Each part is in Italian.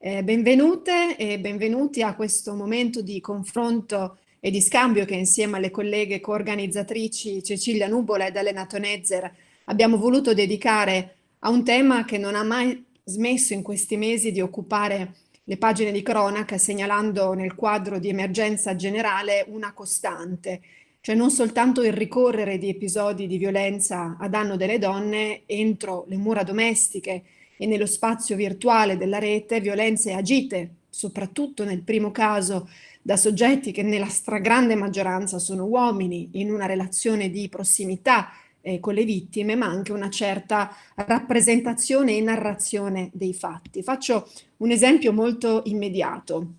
Eh, benvenute e benvenuti a questo momento di confronto e di scambio che insieme alle colleghe coorganizzatrici Cecilia Nubola ed Elena Tonezzer abbiamo voluto dedicare a un tema che non ha mai smesso in questi mesi di occupare le pagine di cronaca segnalando nel quadro di emergenza generale una costante, cioè non soltanto il ricorrere di episodi di violenza a danno delle donne entro le mura domestiche e nello spazio virtuale della rete violenze agite, soprattutto nel primo caso da soggetti che nella stragrande maggioranza sono uomini in una relazione di prossimità eh, con le vittime, ma anche una certa rappresentazione e narrazione dei fatti. Faccio un esempio molto immediato.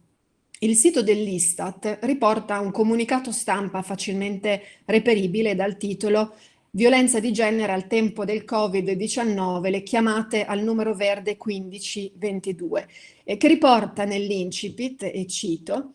Il sito dell'Istat riporta un comunicato stampa facilmente reperibile dal titolo violenza di genere al tempo del Covid-19, le chiamate al numero verde 1522, eh, che riporta nell'incipit, e cito,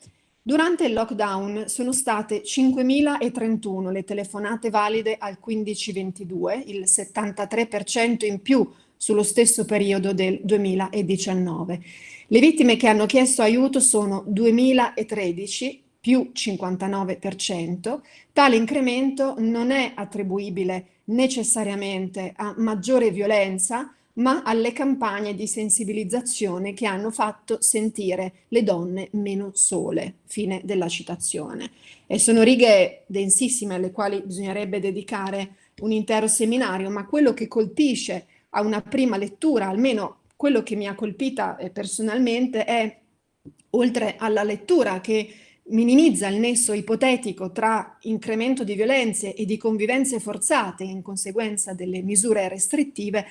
Durante il lockdown sono state 5.031 le telefonate valide al 1522, il 73% in più sullo stesso periodo del 2019. Le vittime che hanno chiesto aiuto sono 2.013, più 59%, tale incremento non è attribuibile necessariamente a maggiore violenza, ma alle campagne di sensibilizzazione che hanno fatto sentire le donne meno sole. Fine della citazione. E sono righe densissime alle quali bisognerebbe dedicare un intero seminario, ma quello che colpisce a una prima lettura, almeno quello che mi ha colpita eh, personalmente, è oltre alla lettura che minimizza il nesso ipotetico tra incremento di violenze e di convivenze forzate in conseguenza delle misure restrittive,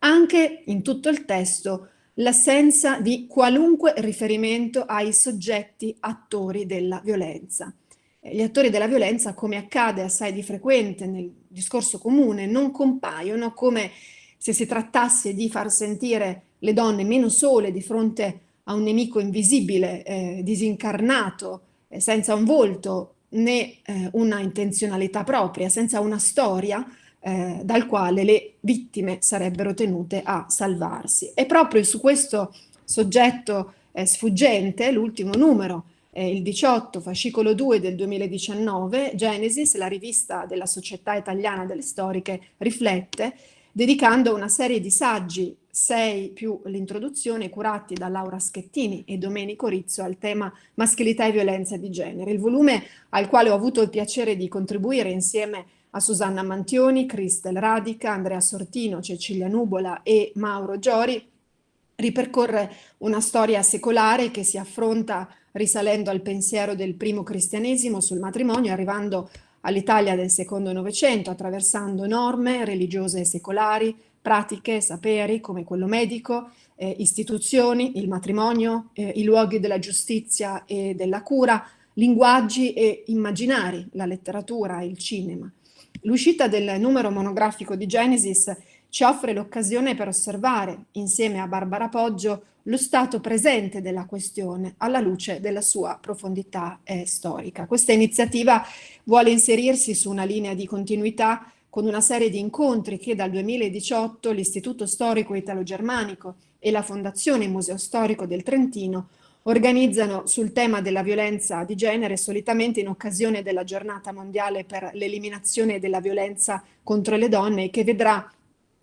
anche in tutto il testo l'assenza di qualunque riferimento ai soggetti attori della violenza. Eh, gli attori della violenza, come accade assai di frequente nel discorso comune, non compaiono come se si trattasse di far sentire le donne meno sole di fronte a un nemico invisibile, eh, disincarnato, senza un volto né eh, una intenzionalità propria, senza una storia eh, dal quale le vittime sarebbero tenute a salvarsi. E proprio su questo soggetto eh, sfuggente, l'ultimo numero, il 18, fascicolo 2 del 2019, Genesis, la rivista della Società Italiana delle Storiche, riflette dedicando una serie di saggi, sei più l'introduzione, curati da Laura Schettini e Domenico Rizzo al tema maschilità e violenza di genere. Il volume al quale ho avuto il piacere di contribuire insieme a Susanna Mantioni, Cristel Radica, Andrea Sortino, Cecilia Nubola e Mauro Giori, ripercorre una storia secolare che si affronta risalendo al pensiero del primo cristianesimo sul matrimonio, arrivando all'Italia del secondo Novecento, attraversando norme religiose e secolari, pratiche, saperi come quello medico, eh, istituzioni, il matrimonio, eh, i luoghi della giustizia e della cura, linguaggi e immaginari, la letteratura, il cinema. L'uscita del numero monografico di Genesis ci offre l'occasione per osservare, insieme a Barbara Poggio, lo stato presente della questione alla luce della sua profondità eh, storica. Questa iniziativa vuole inserirsi su una linea di continuità con una serie di incontri che dal 2018 l'Istituto Storico Italo-Germanico e la Fondazione Museo Storico del Trentino organizzano sul tema della violenza di genere solitamente in occasione della giornata mondiale per l'eliminazione della violenza contro le donne che vedrà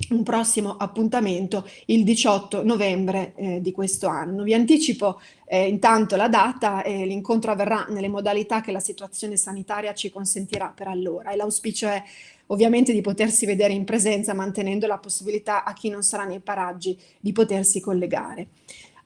un prossimo appuntamento il 18 novembre eh, di questo anno. Vi anticipo eh, intanto la data e l'incontro avverrà nelle modalità che la situazione sanitaria ci consentirà per allora e l'auspicio è ovviamente di potersi vedere in presenza mantenendo la possibilità a chi non sarà nei paraggi di potersi collegare.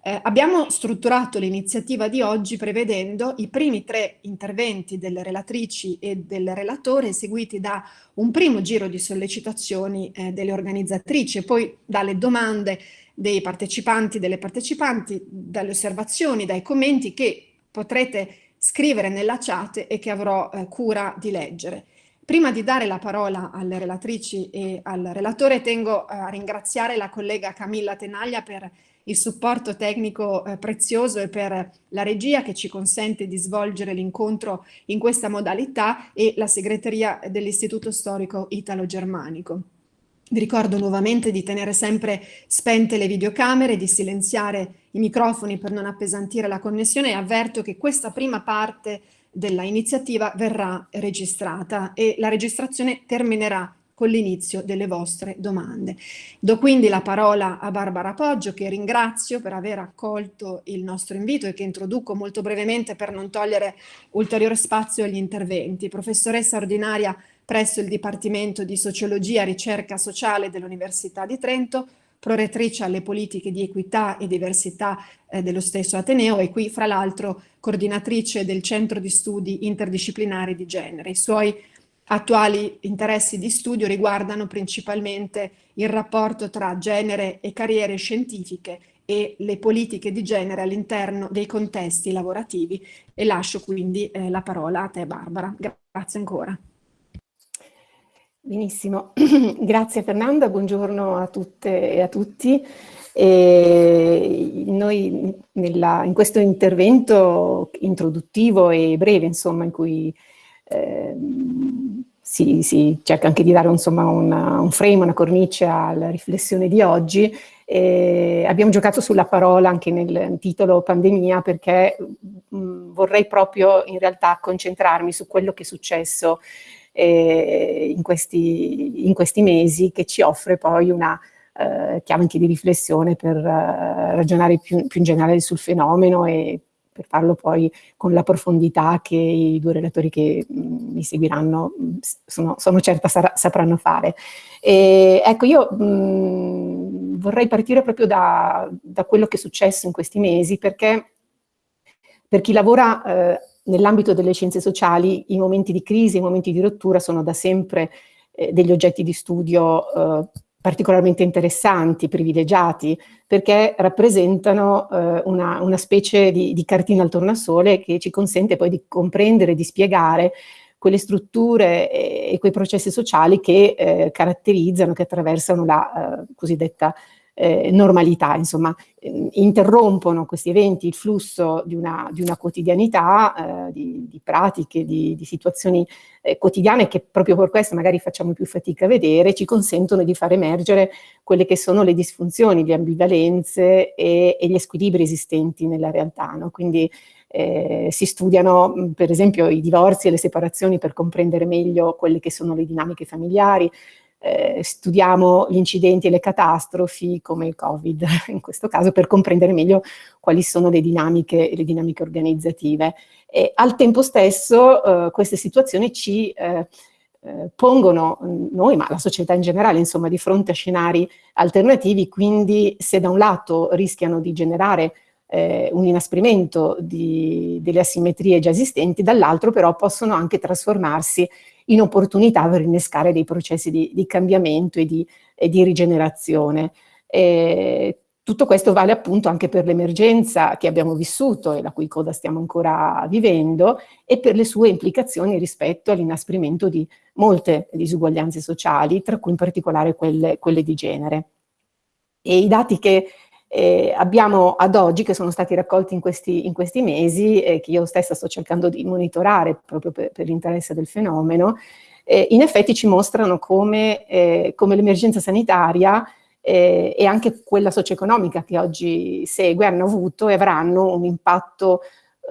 Eh, abbiamo strutturato l'iniziativa di oggi prevedendo i primi tre interventi delle relatrici e del relatore seguiti da un primo giro di sollecitazioni eh, delle organizzatrici e poi dalle domande dei partecipanti delle partecipanti, dalle osservazioni, dai commenti che potrete scrivere nella chat e che avrò eh, cura di leggere. Prima di dare la parola alle relatrici e al relatore tengo a ringraziare la collega Camilla Tenaglia per il supporto tecnico eh, prezioso e per la regia che ci consente di svolgere l'incontro in questa modalità e la segreteria dell'Istituto Storico Italo-Germanico. Vi ricordo nuovamente di tenere sempre spente le videocamere, di silenziare i microfoni per non appesantire la connessione e avverto che questa prima parte della iniziativa verrà registrata e la registrazione terminerà con l'inizio delle vostre domande. Do quindi la parola a Barbara Poggio, che ringrazio per aver accolto il nostro invito e che introduco molto brevemente per non togliere ulteriore spazio agli interventi. Professoressa ordinaria presso il Dipartimento di Sociologia e Ricerca Sociale dell'Università di Trento, prorettrice alle politiche di equità e diversità eh, dello stesso Ateneo e qui fra l'altro coordinatrice del Centro di Studi Interdisciplinari di Genere. I suoi attuali interessi di studio riguardano principalmente il rapporto tra genere e carriere scientifiche e le politiche di genere all'interno dei contesti lavorativi e lascio quindi eh, la parola a te Barbara. Grazie ancora. Benissimo, grazie Fernanda, buongiorno a tutte e a tutti. E noi nella, in questo intervento introduttivo e breve, insomma, in cui eh, si, si, cerca anche di dare insomma, una, un frame, una cornice alla riflessione di oggi. Eh, abbiamo giocato sulla parola anche nel titolo pandemia perché mh, mm, vorrei proprio in realtà concentrarmi su quello che è successo eh, in, questi, in, questi, mesi che ci offre poi una eh, chiave anche di riflessione per eh, ragionare più, più in generale sul fenomeno e per farlo poi con la profondità che i due relatori che mm, mi seguiranno, mm, sono, sono, certa sarà, sapranno fare. E, ecco, io mh, mm, vorrei partire proprio da, da, quello che è successo in questi mesi, perché per chi lavora eh, nell'ambito delle scienze sociali i momenti di crisi, i momenti di rottura sono da sempre eh, degli oggetti di studio eh, particolarmente interessanti, privilegiati, perché rappresentano eh, una, una, specie di, di, cartina al tornasole che ci consente poi di comprendere, di spiegare quelle strutture e, e quei processi sociali che eh, caratterizzano, che attraversano la eh, cosiddetta eh, normalità, insomma, eh, interrompono questi eventi il flusso di una, di una quotidianità, eh, di, di, pratiche, di, di situazioni eh, quotidiane che proprio per questo magari facciamo più fatica a vedere, ci consentono di far emergere quelle che sono le disfunzioni, le ambivalenze e, e gli squilibri esistenti nella realtà. No? Quindi eh, si studiano per esempio i divorzi e le separazioni per comprendere meglio quelle che sono le dinamiche familiari, eh, studiamo gli incidenti e le catastrofi come il Covid in questo caso per comprendere meglio quali sono le dinamiche, le dinamiche organizzative. E al tempo stesso eh, queste situazioni ci eh, eh pongono noi, ma la società in generale, insomma, di fronte a scenari alternativi, quindi se da un lato rischiano di generare eh, un inasprimento di, delle asimmetrie già esistenti, dall'altro però possono anche trasformarsi in opportunità per innescare dei processi di, di cambiamento e di, e di rigenerazione. E tutto questo vale appunto anche per l'emergenza che abbiamo vissuto e la cui coda stiamo ancora vivendo e per le sue implicazioni rispetto all'inasprimento di molte disuguaglianze sociali, tra cui in particolare quelle, quelle di genere. E i dati che eh, abbiamo ad oggi, che sono stati raccolti in questi, in questi mesi, eh, che io stessa sto cercando di monitorare proprio per, per l'interesse del fenomeno, eh, in effetti ci mostrano come, eh, come l'emergenza sanitaria eh, e anche quella socio-economica che oggi segue hanno avuto e avranno un impatto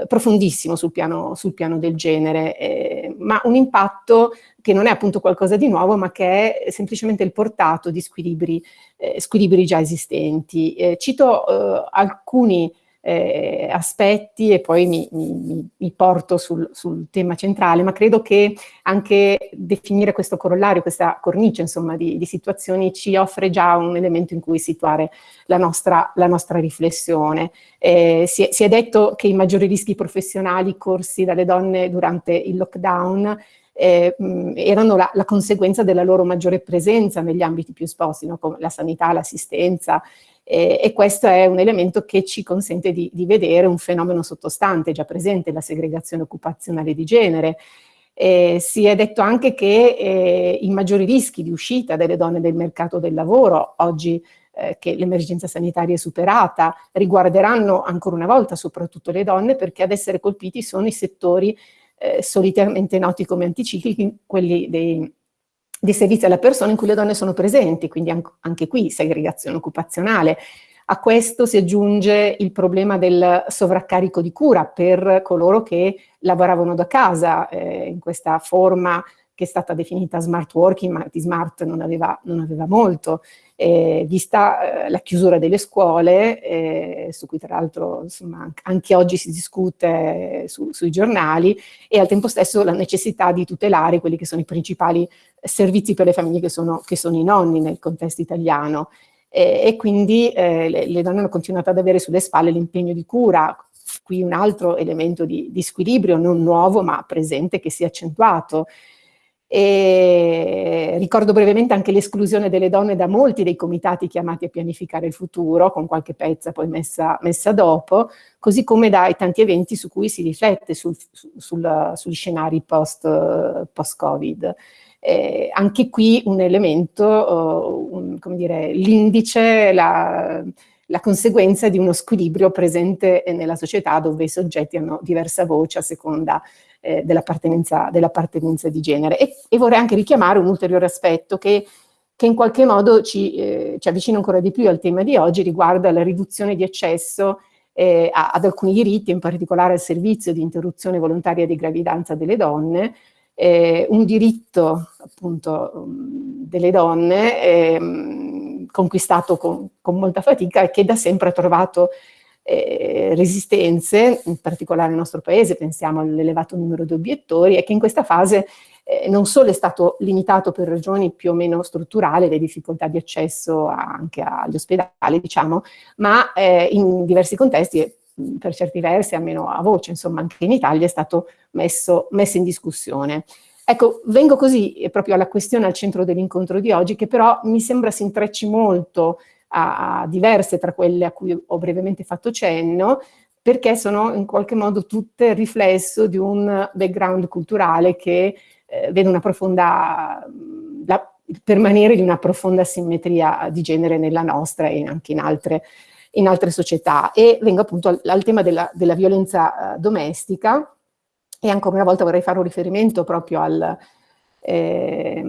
profondissimo sul piano, sul piano del genere, eh, ma un impatto che non è appunto qualcosa di nuovo, ma che è semplicemente il portato di squilibri, eh, squilibri già esistenti. Eh, cito eh, alcuni eh, aspetti e poi mi, mi, mi porto sul, sul, tema centrale, ma credo che anche definire questo corollario, questa cornice insomma di, di situazioni ci offre già un elemento in cui situare la nostra, la nostra riflessione. Eh, si, è, si, è, detto che i maggiori rischi professionali corsi dalle donne durante il lockdown eh, erano la, la, conseguenza della loro maggiore presenza negli ambiti più esposti, no? come la sanità, l'assistenza, eh, e questo è un elemento che ci consente di, di, vedere un fenomeno sottostante, già presente, la segregazione occupazionale di genere. Eh, si è detto anche che eh, i maggiori rischi di uscita delle donne del mercato del lavoro, oggi eh, che l'emergenza sanitaria è superata, riguarderanno ancora una volta soprattutto le donne perché ad essere colpiti sono i settori eh, solitamente noti come anticiclici, quelli dei, dei servizi alla persona in cui le donne sono presenti, quindi anche qui segregazione occupazionale. A questo si aggiunge il problema del sovraccarico di cura per coloro che lavoravano da casa eh, in questa forma che è stata definita smart working, ma di smart non aveva, non aveva molto, eh, vista eh, la chiusura delle scuole, eh, su cui tra l'altro anche oggi si discute su, sui giornali, e al tempo stesso la necessità di tutelare quelli che sono i principali servizi per le famiglie che sono, che sono i nonni nel contesto italiano. e quindi eh, le, le donne hanno continuato ad avere sulle spalle l'impegno di cura, qui un altro elemento di, di squilibrio non nuovo ma presente che si è accentuato. E ricordo brevemente anche l'esclusione delle donne da molti dei comitati chiamati a pianificare il futuro, con qualche pezza poi messa, messa dopo, così come dai tanti eventi su cui si riflette sul, sul, sugli scenari post-Covid. Post eh, anche qui un elemento, uh, un, come dire, l'indice, la, la conseguenza di uno squilibrio presente nella società dove i soggetti hanno diversa voce a seconda eh, dell'appartenenza dell di genere. E, e, vorrei anche richiamare un ulteriore aspetto che, che in qualche modo ci, eh, ci, avvicina ancora di più al tema di oggi, riguarda la riduzione di accesso eh, ad alcuni diritti, in particolare al servizio di interruzione volontaria di gravidanza delle donne, eh, un diritto appunto delle donne eh, conquistato con, con, molta fatica e che da sempre ha trovato eh, resistenze, in particolare nel nostro paese, pensiamo all'elevato numero di obiettori, e che in questa fase eh, non solo è stato limitato per ragioni più o meno strutturali, le difficoltà di accesso anche agli ospedali, diciamo, ma eh, in diversi contesti, per certi versi, almeno a voce, insomma, anche in Italia è stato messo, messo in discussione. Ecco, vengo così eh, proprio alla questione al centro dell'incontro di oggi, che però mi sembra si intrecci molto a, a diverse tra quelle a cui ho brevemente fatto cenno, perché sono in qualche modo tutte riflesso di un background culturale che eh, vede una profonda, la, il permanere di una profonda simmetria di genere nella nostra e anche in altre, in altre società. E vengo appunto al, al tema della, della violenza eh, domestica e ancora una volta vorrei fare un riferimento proprio al, eh,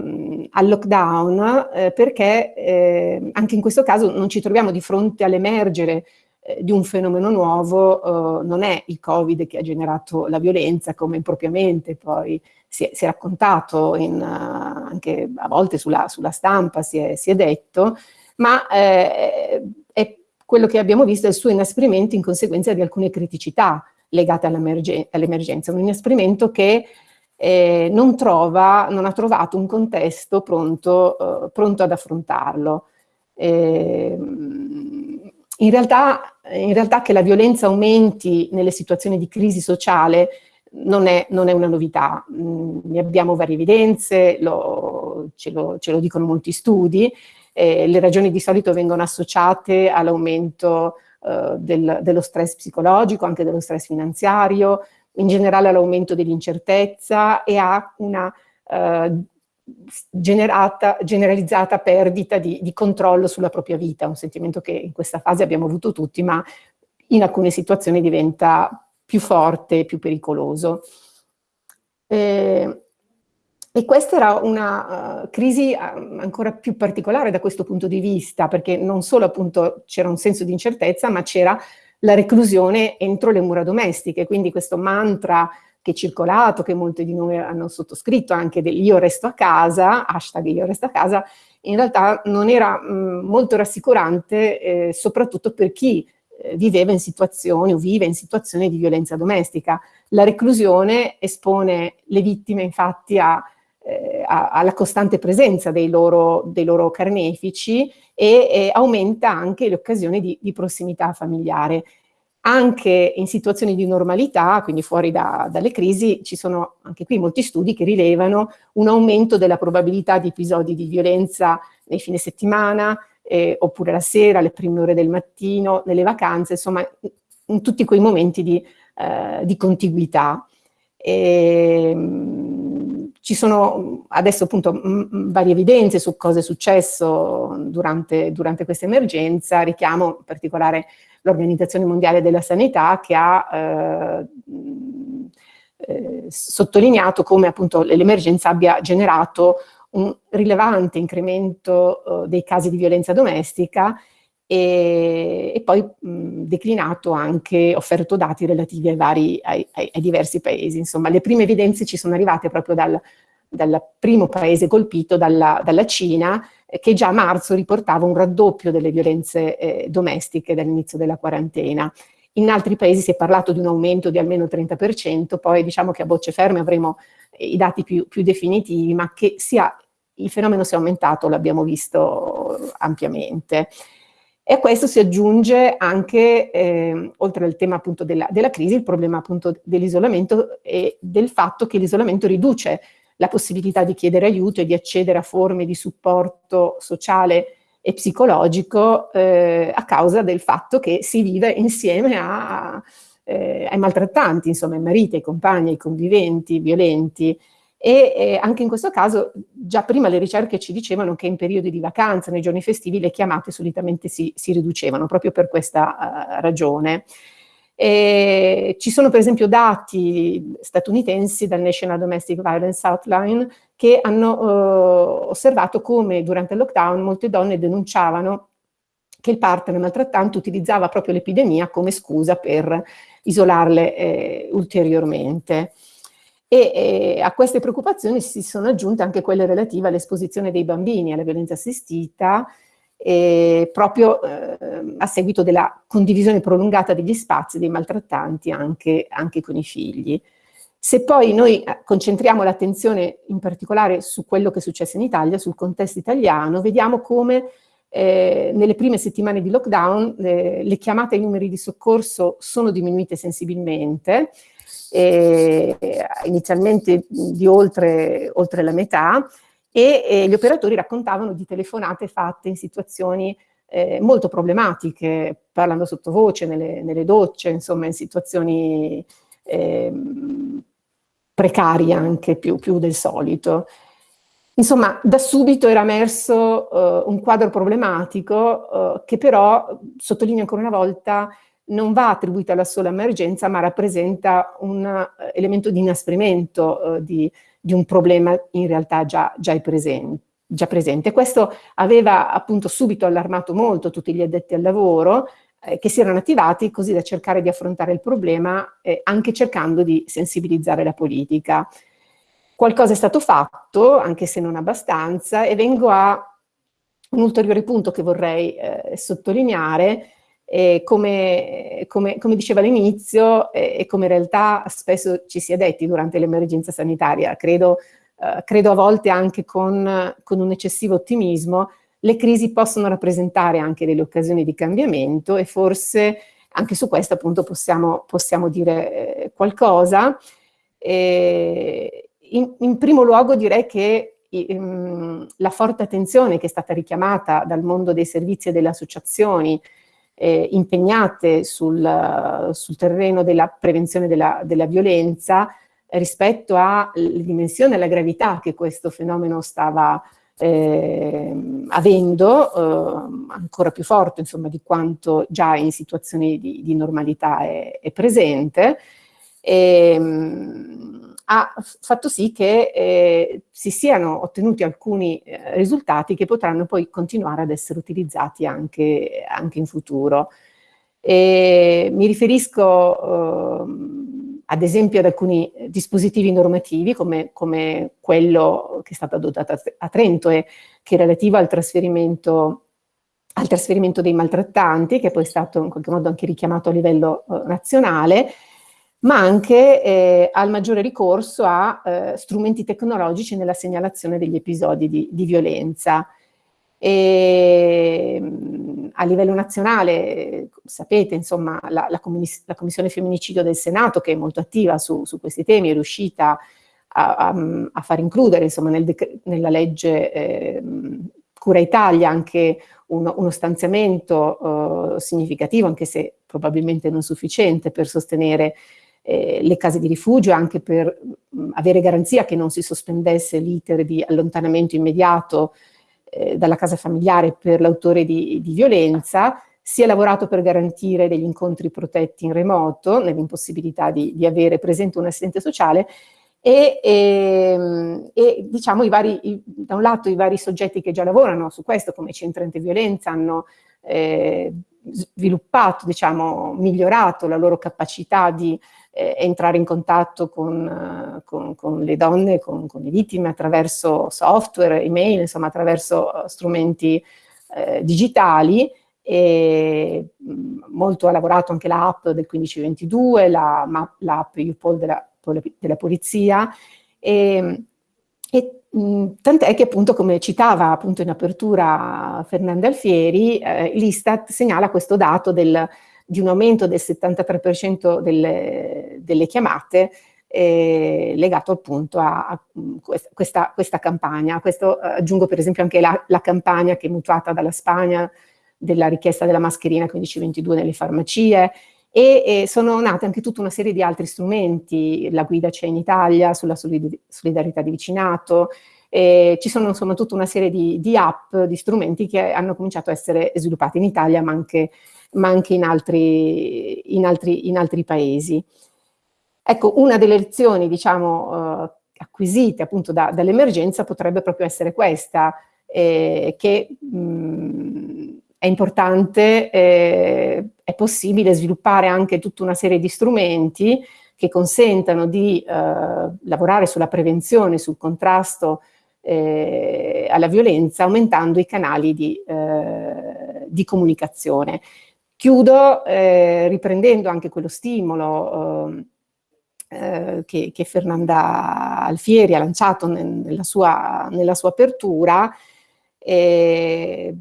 al lockdown eh, perché eh, anche in questo caso non ci troviamo di fronte all'emergere eh, di un fenomeno nuovo, eh, non è il Covid che ha generato la violenza come impropriamente poi si è, si è raccontato in, uh, anche a volte sulla, sulla stampa, si è, si è, detto, ma eh, è quello che abbiamo visto è il suo inasprimento in conseguenza di alcune criticità legate all'emergenza, un inasprimento che eh, non, trova, non ha trovato un contesto pronto, eh, pronto ad affrontarlo. Eh, in, realtà, in realtà che la violenza aumenti nelle situazioni di crisi sociale non è, non è una novità, mm, ne abbiamo varie evidenze, lo, ce, lo, ce, lo, dicono molti studi, le ragioni di solito vengono associate all'aumento eh, del, dello stress psicologico, anche dello stress finanziario, in generale all'aumento dell'incertezza e a una eh, generalizzata perdita di, di, controllo sulla propria vita, un sentimento che in questa fase abbiamo avuto tutti, ma in alcune situazioni diventa più forte più pericoloso. Eh, e questa era una uh, crisi uh, ancora più particolare da questo punto di vista, perché non solo appunto c'era un senso di incertezza, ma c'era la reclusione entro le mura domestiche, quindi questo mantra che è circolato, che molti di noi hanno sottoscritto anche del io resto a casa, hashtag io resto a casa, in realtà non era mh, molto rassicurante, eh, soprattutto per chi eh, viveva in situazioni o vive in situazioni di violenza domestica. La reclusione espone le vittime infatti a, eh, a, alla costante presenza dei loro, dei loro carnefici e, e, aumenta anche le occasioni di, di prossimità familiare. Anche in situazioni di normalità, quindi fuori da, dalle crisi, ci sono anche qui molti studi che rilevano un aumento della probabilità di episodi di violenza nei fine settimana, eh, oppure la sera, alle prime ore del mattino, nelle vacanze, insomma in tutti quei momenti di, eh, di contiguità. E, ehm, ci sono adesso appunto varie evidenze su cosa è successo durante, durante questa emergenza, richiamo in particolare l'Organizzazione Mondiale della Sanità che ha eh, eh, sottolineato come appunto l'emergenza abbia generato un rilevante incremento eh, dei casi di violenza domestica e, e poi mh, declinato anche, offerto dati relativi ai, vari, ai, ai, ai, diversi paesi. Insomma, le prime evidenze ci sono arrivate proprio dal, dal primo paese colpito, dalla, dalla Cina, eh, che già a marzo riportava un raddoppio delle violenze eh, domestiche dall'inizio della quarantena. In altri paesi si è parlato di un aumento di almeno 30%, poi diciamo che a bocce ferme avremo eh, i dati più, più definitivi, ma che sia, il fenomeno sia aumentato l'abbiamo visto ampiamente. E questo si aggiunge anche, eh, oltre al tema appunto della, della crisi, il problema appunto dell'isolamento e del fatto che l'isolamento riduce la possibilità di chiedere aiuto e di accedere a forme di supporto sociale e psicologico eh, a causa del fatto che si vive insieme a, eh, ai maltrattanti, insomma ai mariti, ai compagni, ai conviventi violenti e eh, anche in questo caso già prima le ricerche ci dicevano che in periodi di vacanza, nei giorni festivi, le chiamate solitamente si, si riducevano proprio per questa uh, ragione. E ci sono per esempio dati statunitensi dal National Domestic Violence Outline che hanno uh, osservato come durante il lockdown molte donne denunciavano che il partner maltrattante utilizzava proprio l'epidemia come scusa per isolarle eh, ulteriormente. E, e, a queste preoccupazioni si sono aggiunte anche quelle relative all'esposizione dei bambini alla violenza assistita, eh, proprio eh, a seguito della condivisione prolungata degli spazi dei maltrattanti anche, anche con i figli. Se poi noi eh, concentriamo l'attenzione in particolare su quello che è successo in Italia, sul contesto italiano, vediamo come eh, nelle prime settimane di lockdown eh, le chiamate ai numeri di soccorso sono diminuite sensibilmente, eh, inizialmente di oltre, oltre, la metà, e, e, gli operatori raccontavano di telefonate fatte in situazioni eh, molto problematiche, parlando sottovoce, nelle, nelle docce, insomma in situazioni eh, precarie anche più, più, del solito. Insomma, da subito era emerso uh, un quadro problematico uh, che però, sottolineo ancora una volta, non va attribuita alla sola emergenza, ma rappresenta un uh, elemento di inasprimento uh, di, di, un problema in realtà già, già, presente, già, presente. Questo aveva appunto subito allarmato molto tutti gli addetti al lavoro, eh, che si erano attivati così da cercare di affrontare il problema, eh, anche cercando di sensibilizzare la politica. Qualcosa è stato fatto, anche se non abbastanza, e vengo a un ulteriore punto che vorrei eh, sottolineare, e come, come, come dicevo all'inizio e, e, come in realtà spesso ci si è detti durante l'emergenza sanitaria, credo, eh, credo, a volte anche con, con, un eccessivo ottimismo, le crisi possono rappresentare anche delle occasioni di cambiamento e forse anche su questo appunto possiamo, possiamo dire eh, qualcosa. In, in, primo luogo direi che ehm, la forte attenzione che è stata richiamata dal mondo dei servizi e delle associazioni eh, impegnate sul, sul, terreno della prevenzione della, della violenza rispetto alla dimensione e alla gravità che questo fenomeno stava eh, avendo, eh, ancora più forte insomma, di quanto già in situazioni di, di normalità è, è presente. E, ehm, ha fatto sì che eh, si siano ottenuti alcuni eh, risultati che potranno poi continuare ad essere utilizzati anche, anche in futuro. E mi riferisco eh, ad esempio ad alcuni dispositivi normativi come, come, quello che è stato adottato a Trento e che è relativo al trasferimento al trasferimento dei maltrattanti, che poi è stato in qualche modo anche richiamato a livello eh, nazionale, ma anche eh, al maggiore ricorso a eh, strumenti tecnologici nella segnalazione degli episodi di, di violenza. E, ehm, a livello nazionale, sapete, insomma, la, la, commiss la, Commissione Femminicidio del Senato, che è molto attiva su, su questi temi, è riuscita a, a, a far includere insomma, nel nella legge eh, Cura Italia anche uno, uno stanziamento eh, significativo, anche se probabilmente non sufficiente, per sostenere eh, le case di rifugio anche per mh, avere garanzia che non si sospendesse l'iter di allontanamento immediato eh, dalla casa familiare per l'autore di, di, violenza, si è lavorato per garantire degli incontri protetti in remoto, nell'impossibilità di, di avere presente un assistente sociale, e, e, ehm, e diciamo i vari, i, da un lato i vari soggetti che già lavorano su questo, come Centro Antiviolenza, hanno eh, sviluppato, diciamo, migliorato la loro capacità di eh, entrare in contatto con, con, con le donne, con, con, le vittime attraverso software, email, insomma attraverso strumenti eh, digitali. E molto ha lavorato anche l'app del 1522, l'app la, UPOL della, della polizia. E, e tant'è che appunto come citava appunto in apertura Fernanda Alfieri, eh, l'Istat segnala questo dato del, di un aumento del 73% delle, delle chiamate eh, legato appunto a, a questa, questa, campagna. Questo eh, aggiungo per esempio anche la, la, campagna che è mutuata dalla Spagna della richiesta della mascherina 1522 nelle farmacie e, e, sono nate anche tutta una serie di altri strumenti, la guida c'è in Italia sulla solidarietà di vicinato, eh, ci sono insomma tutta una serie di, di, app, di strumenti che hanno cominciato a essere sviluppati in Italia ma anche, ma anche in, altri, in, altri, in, altri, paesi. Ecco, una delle lezioni diciamo eh, acquisite appunto da, dall'emergenza potrebbe proprio essere questa, eh, che mh, è importante, eh, è possibile sviluppare anche tutta una serie di strumenti che consentano di eh, lavorare sulla prevenzione, sul contrasto eh, alla violenza, aumentando i canali di, eh, di comunicazione. Chiudo eh, riprendendo anche quello stimolo eh, che, che, Fernanda Alfieri ha lanciato nel, nella, sua, nella, sua, apertura, eh,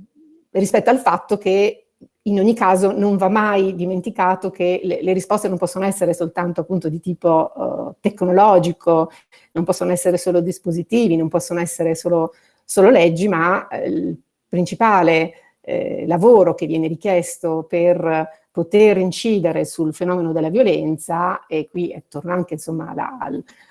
rispetto al fatto che in ogni caso non va mai dimenticato che le, le risposte non possono essere soltanto appunto di tipo uh, tecnologico, non possono essere solo dispositivi, non possono essere solo, solo leggi, ma eh, il principale eh, lavoro che viene richiesto per poter incidere sul fenomeno della violenza, e qui torna anche insomma alla,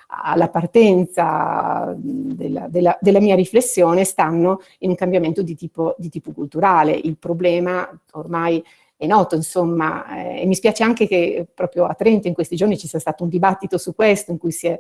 alla partenza della, della, della, mia riflessione, stanno in un cambiamento di tipo, di tipo culturale. Il problema ormai è noto, insomma, eh, e mi spiace anche che proprio a Trento in questi giorni ci sia stato un dibattito su questo, in cui si è,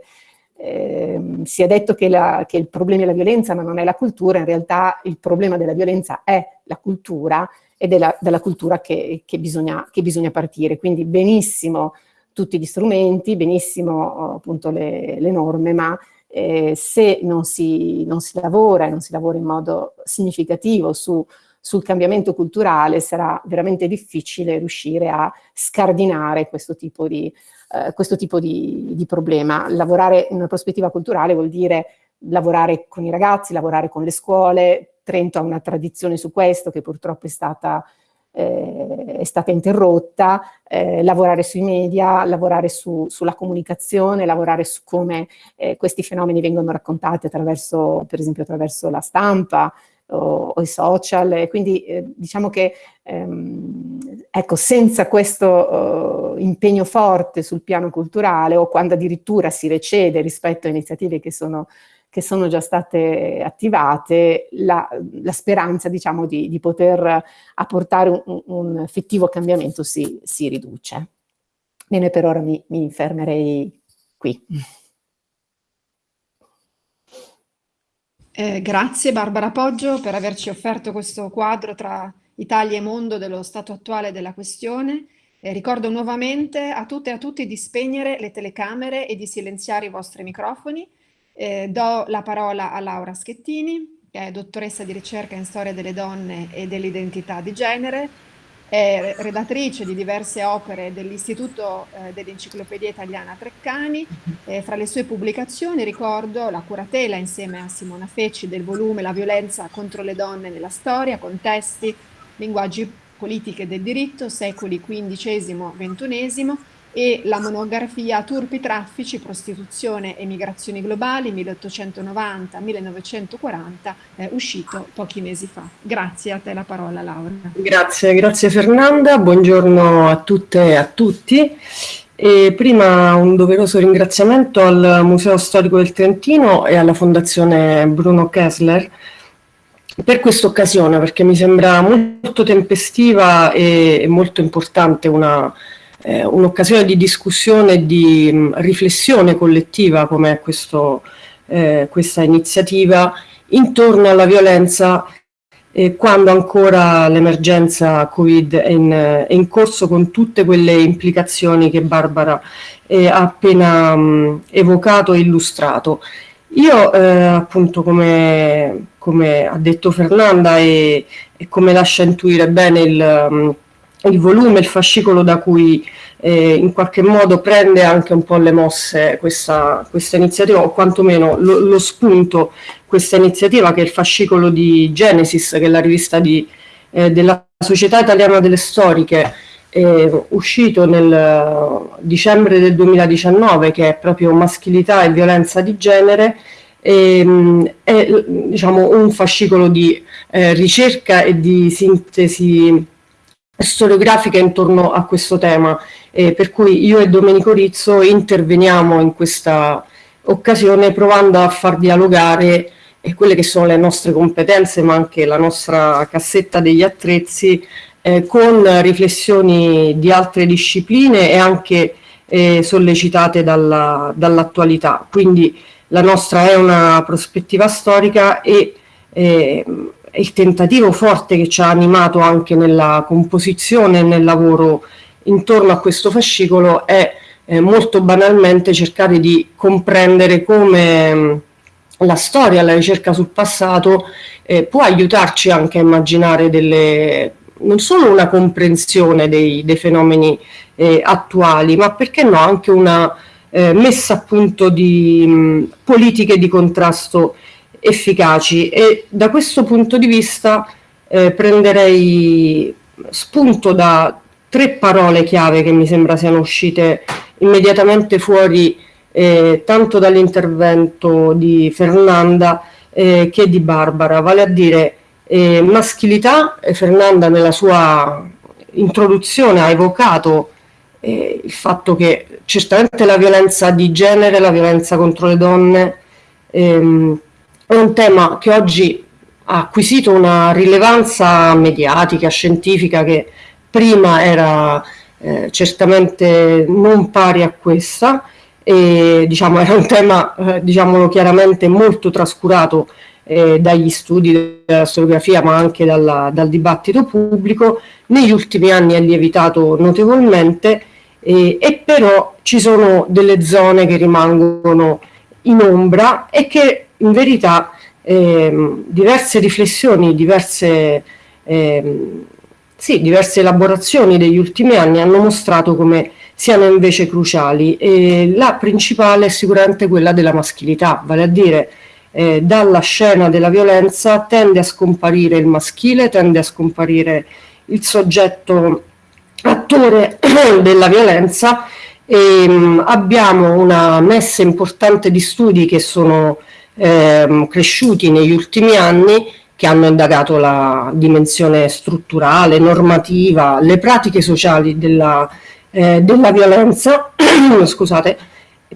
eh, si è detto che, la, che il problema è la violenza, ma non è la cultura, in realtà il problema della violenza è la cultura, ed è la, dalla cultura che, che, bisogna, che bisogna partire. Quindi benissimo tutti gli strumenti, benissimo appunto le, le norme, ma eh, se non si, non si lavora e non si lavora in modo significativo su, sul cambiamento culturale sarà veramente difficile riuscire a scardinare questo tipo di, eh, questo tipo di, di problema. Lavorare in una prospettiva culturale vuol dire lavorare con i ragazzi, lavorare con le scuole, Trento ha una tradizione su questo che purtroppo è stata, eh, è stata interrotta, eh, lavorare sui media, lavorare su, sulla comunicazione, lavorare su come eh, questi fenomeni vengono raccontati attraverso, per esempio attraverso la stampa, o, o, i social, e quindi eh, diciamo che ehm, ecco, senza questo uh, impegno forte sul piano culturale o quando addirittura si recede rispetto a iniziative che sono che sono già state attivate, la, la speranza diciamo, di, di, poter apportare un, un effettivo cambiamento si, si, riduce. Bene, per ora mi, mi fermerei qui. Eh, grazie Barbara Poggio per averci offerto questo quadro tra Italia e mondo dello stato attuale della questione. Eh, ricordo nuovamente a tutte e a tutti di spegnere le telecamere e di silenziare i vostri microfoni eh, do la parola a Laura Schettini, che è dottoressa di ricerca in storia delle donne e dell'identità di genere, è redattrice di diverse opere dell'Istituto eh, dell'Enciclopedia Italiana Treccani. Eh, fra le sue pubblicazioni ricordo la curatela insieme a Simona Fecci del volume La violenza contro le donne nella storia, contesti, linguaggi politiche del diritto, secoli XV-XXI, e la monografia Turpi, traffici, prostituzione e migrazioni globali 1890-1940 eh, uscito pochi mesi fa. Grazie a te la parola Laura. Grazie, grazie Fernanda, buongiorno a tutte e a tutti. E prima un doveroso ringraziamento al Museo Storico del Trentino e alla Fondazione Bruno Kessler per questa occasione perché mi sembra molto tempestiva e molto importante una eh, un'occasione di discussione e di mh, riflessione collettiva come questo, eh, questa iniziativa intorno alla violenza eh, quando ancora l'emergenza Covid è in, è in, corso con tutte quelle implicazioni che Barbara eh, ha appena mh, evocato e illustrato. Io eh, appunto come, come, ha detto Fernanda e, e, come lascia intuire bene il, il volume, il fascicolo da cui eh, in qualche modo prende anche un po' le mosse questa, questa iniziativa o quantomeno lo, lo, spunto questa iniziativa che è il fascicolo di Genesis che è la rivista di, eh, della Società Italiana delle Storiche eh, uscito nel dicembre del 2019 che è proprio maschilità e violenza di genere ehm, è diciamo, un fascicolo di eh, ricerca e di sintesi storiografica intorno a questo tema, eh, per cui io e Domenico Rizzo interveniamo in questa occasione provando a far dialogare eh, quelle che sono le nostre competenze ma anche la nostra cassetta degli attrezzi eh, con riflessioni di altre discipline e anche eh, sollecitate dall'attualità. Dall Quindi la nostra è una prospettiva storica e eh, il tentativo forte che ci ha animato anche nella composizione e nel lavoro intorno a questo fascicolo è eh, molto banalmente cercare di comprendere come mh, la storia, la ricerca sul passato eh, può aiutarci anche a immaginare delle, non solo una comprensione dei, dei fenomeni eh, attuali, ma perché no anche una eh, messa a punto di mh, politiche di contrasto efficaci. E da questo punto di vista eh, prenderei spunto da tre parole chiave che mi sembra siano uscite immediatamente fuori eh, tanto dall'intervento di Fernanda eh, che di Barbara, vale a dire eh, maschilità, Fernanda nella sua introduzione ha evocato eh, il fatto che certamente la violenza di genere, la violenza contro le donne ehm, è un tema che oggi ha acquisito una rilevanza mediatica, scientifica che prima era eh, certamente non pari a questa e diciamo era un tema eh, diciamolo chiaramente molto trascurato eh, dagli studi della storiografia ma anche dalla, dal dibattito pubblico. Negli ultimi anni è lievitato notevolmente e però ci sono delle zone che rimangono in ombra e che in verità eh, diverse riflessioni, diverse, eh, sì, diverse elaborazioni degli ultimi anni hanno mostrato come siano invece cruciali. E la principale è sicuramente quella della maschilità, vale a dire eh, dalla scena della violenza tende a scomparire il maschile, tende a scomparire il soggetto attore della violenza e mh, abbiamo una messa importante di studi che sono ehm, cresciuti negli ultimi anni che hanno indagato la dimensione strutturale, normativa, le pratiche sociali della, eh, della violenza, scusate,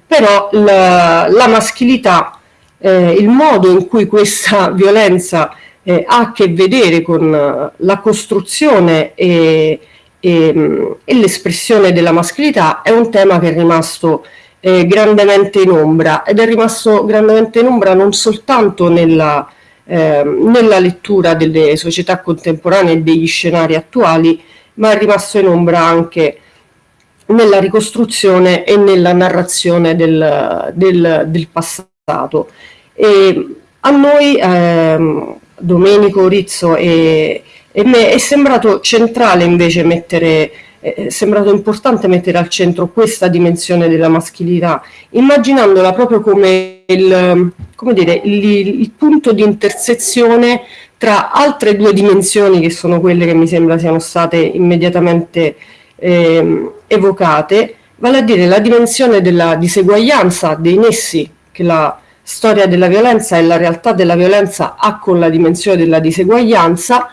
però la, la maschilità, eh, il modo in cui questa violenza eh, ha a che vedere con la costruzione e, e, e l'espressione della maschilità è un tema che è rimasto eh, grandemente in ombra ed è rimasto grandemente in ombra non soltanto nella, eh, nella lettura delle società contemporanee e degli scenari attuali, ma è rimasto in ombra anche nella ricostruzione e nella narrazione del, del, del passato. E a noi, eh, Domenico, Rizzo e, e me, è sembrato centrale invece mettere è sembrato importante mettere al centro questa dimensione della maschilità, immaginandola proprio come il, come dire, il, il punto di intersezione tra altre due dimensioni che sono quelle che mi sembra siano state immediatamente eh, evocate, vale a dire la dimensione della diseguaglianza, dei nessi che la storia della violenza e la realtà della violenza ha con la dimensione della diseguaglianza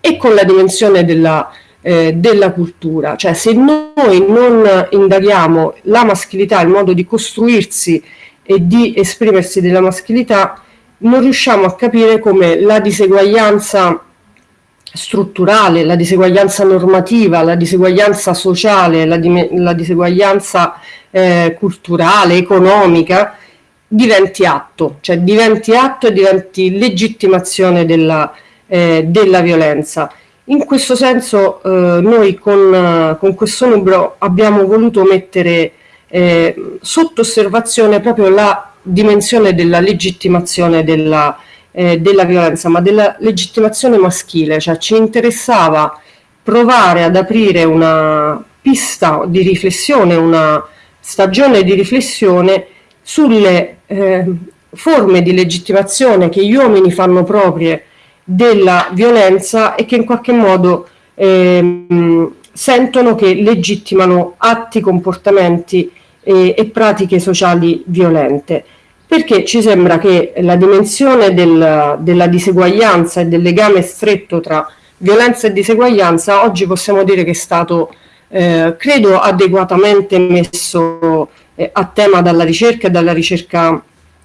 e con la dimensione della eh, della cultura, cioè se noi non indaghiamo la maschilità, il modo di costruirsi e di esprimersi della maschilità, non riusciamo a capire come la diseguaglianza strutturale, la diseguaglianza normativa, la diseguaglianza sociale, la, la diseguaglianza eh, culturale, economica, diventi atto, cioè diventi atto e diventi legittimazione della, eh, della violenza. In questo senso eh, noi con, con, questo numero abbiamo voluto mettere eh, sotto osservazione proprio la dimensione della legittimazione della, eh, della violenza, ma della legittimazione maschile, cioè ci interessava provare ad aprire una pista di riflessione, una stagione di riflessione sulle eh, forme di legittimazione che gli uomini fanno proprie della violenza e che in qualche modo eh, sentono che legittimano atti, comportamenti e, e pratiche sociali violente. Perché ci sembra che la dimensione del, della diseguaglianza e del legame stretto tra violenza e diseguaglianza oggi possiamo dire che è stato, eh, credo, adeguatamente messo eh, a tema dalla ricerca e dalla ricerca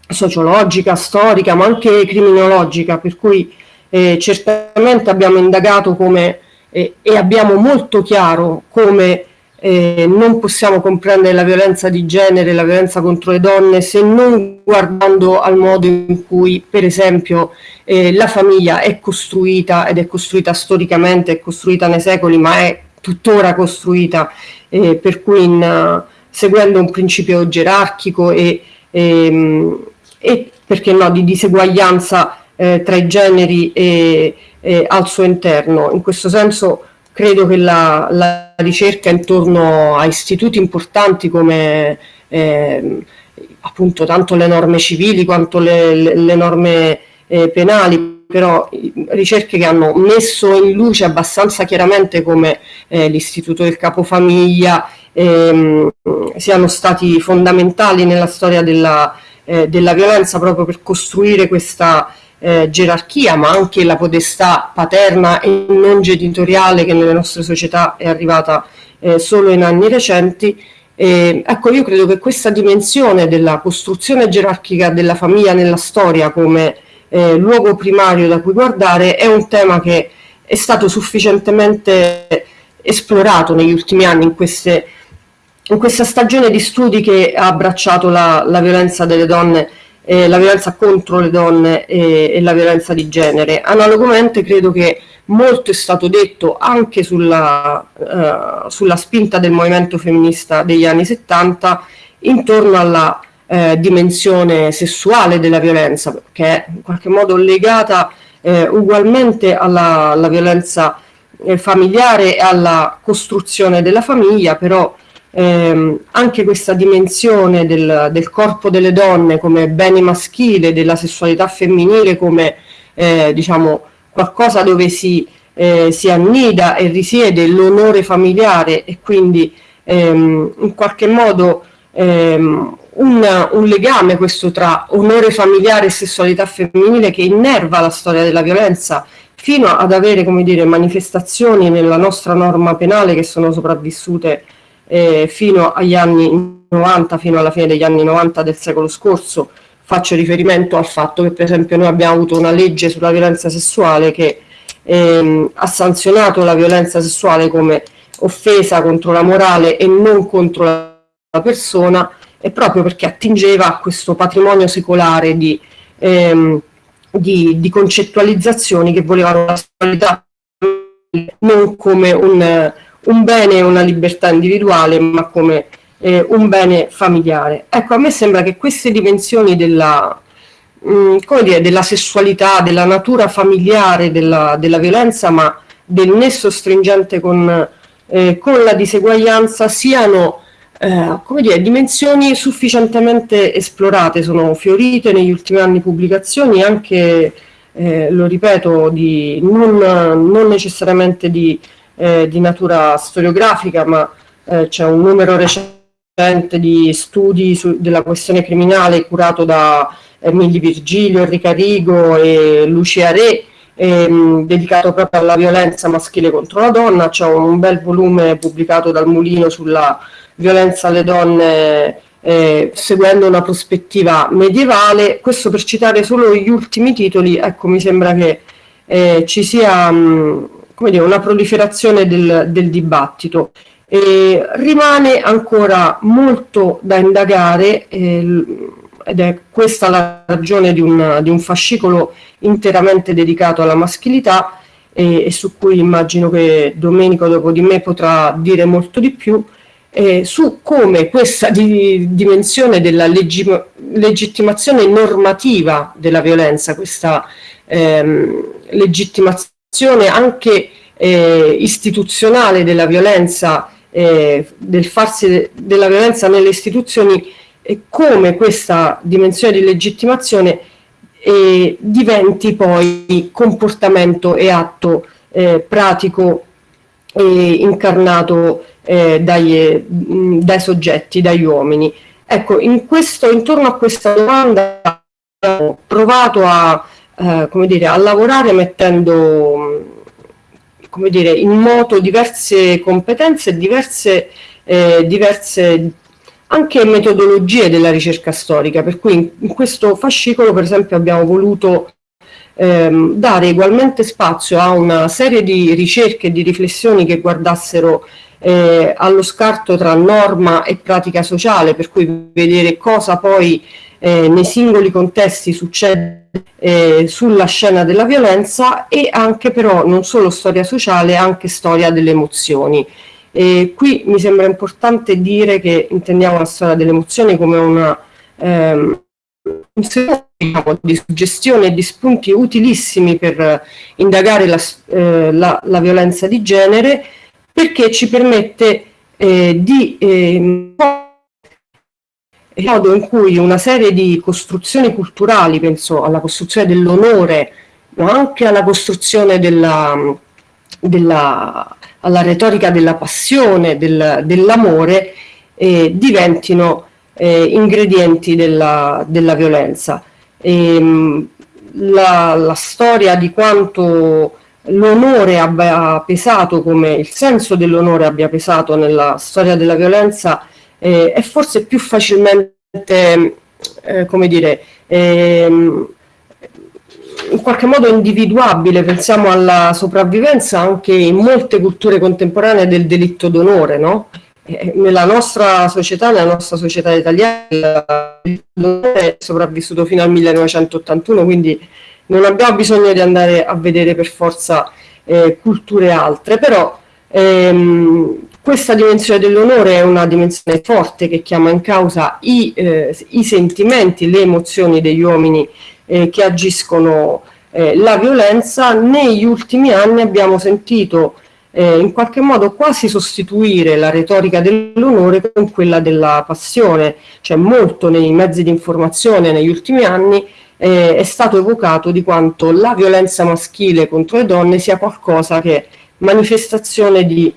sociologica, storica, ma anche criminologica, per cui eh, certamente abbiamo indagato come eh, e abbiamo molto chiaro come eh, non possiamo comprendere la violenza di genere, la violenza contro le donne se non guardando al modo in cui per esempio eh, la famiglia è costruita ed è costruita storicamente, è costruita nei secoli ma è tuttora costruita eh, per cui in, seguendo un principio gerarchico e, e, ehm, e perché no, di diseguaglianza eh, tra i generi e, al suo interno. In questo senso credo che la, la ricerca intorno a istituti importanti come eh, appunto tanto le norme civili quanto le, le, le norme eh, penali, però ricerche che hanno messo in luce abbastanza chiaramente come eh, l'istituto del capofamiglia ehm, siano stati fondamentali nella storia della, eh, della violenza proprio per costruire questa eh, gerarchia, ma anche la potestà paterna e non genitoriale che nelle nostre società è arrivata eh, solo in anni recenti. Eh, ecco, io credo che questa dimensione della costruzione gerarchica della famiglia nella storia come eh, luogo primario da cui guardare è un tema che è stato sufficientemente esplorato negli ultimi anni in, queste, in questa stagione di studi che ha abbracciato la, la violenza delle donne eh, la violenza contro le donne e, e, la violenza di genere. Analogamente credo che molto è stato detto anche sulla, uh, sulla spinta del movimento femminista degli anni 70 intorno alla eh, dimensione sessuale della violenza, che è in qualche modo legata eh, ugualmente alla, alla violenza eh, familiare e alla costruzione della famiglia, però ehm, anche questa dimensione del, del, corpo delle donne come bene maschile, della sessualità femminile come eh, diciamo qualcosa dove si, eh, si, annida e risiede l'onore familiare e quindi ehm, in qualche modo ehm, un, un, legame questo tra onore familiare e sessualità femminile che innerva la storia della violenza fino ad avere come dire, manifestazioni nella nostra norma penale che sono sopravvissute eh, fino agli anni 90, fino alla fine degli anni 90 del secolo scorso, faccio riferimento al fatto che per esempio noi abbiamo avuto una legge sulla violenza sessuale che ehm, ha sanzionato la violenza sessuale come offesa contro la morale e non contro la persona e proprio perché attingeva a questo patrimonio secolare di, ehm, di, di concettualizzazioni che volevano la sessualità non come un un bene e una libertà individuale, ma come eh, un bene familiare. Ecco, a me sembra che queste dimensioni della, mh, mm, dire, della sessualità, della natura familiare, della, della, violenza, ma del nesso stringente con, eh, con la diseguaglianza siano eh, come dire, dimensioni sufficientemente esplorate, sono fiorite negli ultimi anni pubblicazioni anche, eh, lo ripeto, di, non, non necessariamente di eh, di natura storiografica, ma eh, c'è un numero recente di studi su, della questione criminale curato da Emilio Virgilio, Enrica Rigo e Lucia Re, ehm, dedicato proprio alla violenza maschile contro la donna. C'è un bel volume pubblicato dal Mulino sulla violenza alle donne eh, seguendo una prospettiva medievale. Questo per citare solo gli ultimi titoli, ecco mi sembra che eh, ci sia mh, come dire, una proliferazione del, del dibattito. Eh, rimane ancora molto da indagare eh, ed è questa la ragione di un, di un fascicolo interamente dedicato alla maschilità e, e, su cui immagino che Domenico dopo di me potrà dire molto di più, eh, su come questa di, dimensione della leggi, legittimazione normativa della violenza, questa ehm, legittimazione anche eh, istituzionale della violenza, eh, del farsi de, della violenza nelle istituzioni, e come questa dimensione di legittimazione eh, diventi poi comportamento e atto eh, pratico e incarnato eh, dai, dai, soggetti, dagli uomini. Ecco, in questo, intorno a questa domanda abbiamo provato a, eh, come dire, a lavorare mettendo come dire, in moto diverse competenze diverse, eh, diverse anche metodologie della ricerca storica, per cui in, in questo fascicolo per esempio abbiamo voluto ehm, dare ugualmente spazio a una serie di ricerche e di riflessioni che guardassero eh, allo scarto tra norma e pratica sociale, per cui vedere cosa poi eh, nei singoli contesti succede eh, sulla scena della violenza e anche però non solo storia sociale, anche storia delle emozioni. E qui mi sembra importante dire che intendiamo la storia delle emozioni come una ehm, di suggestione e di spunti utilissimi per indagare la, eh, la, la violenza di genere perché ci permette eh, di eh, il modo in cui una serie di costruzioni culturali, penso alla costruzione dell'onore, ma anche alla costruzione della, della alla retorica della passione, del, dell'amore, eh, diventino eh, ingredienti della, della violenza. E, ehm, la, la storia di quanto l'onore abbia pesato, come il senso dell'onore abbia pesato nella storia della violenza, eh, è forse più facilmente, eh, come dire, ehm, in qualche modo individuabile, pensiamo alla sopravvivenza anche in molte culture contemporanee del delitto d'onore, no? nella nostra società, nella nostra società italiana, è sopravvissuto fino al 1981, quindi non abbiamo bisogno di andare a vedere per forza eh, culture altre, però ehm, questa dimensione dell'onore è una dimensione forte che chiama in causa i, eh, i sentimenti, le emozioni degli uomini eh, che agiscono eh, la violenza. Negli ultimi anni abbiamo sentito eh, in qualche modo quasi sostituire la retorica dell'onore con quella della passione, cioè molto nei mezzi di informazione negli ultimi anni eh, è stato evocato di quanto la violenza maschile contro le donne sia qualcosa che manifestazione di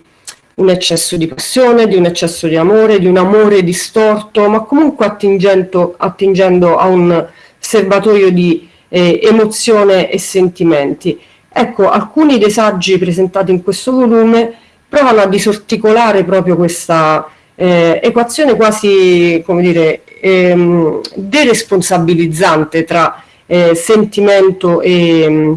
un eccesso di passione, di un eccesso di amore, di un amore distorto, ma comunque attingendo, attingendo a un serbatoio di eh, emozione e sentimenti. Ecco, alcuni dei saggi presentati in questo volume provano a disarticolare proprio questa eh, equazione quasi, come dire, ehm, deresponsabilizzante tra eh, sentimento e,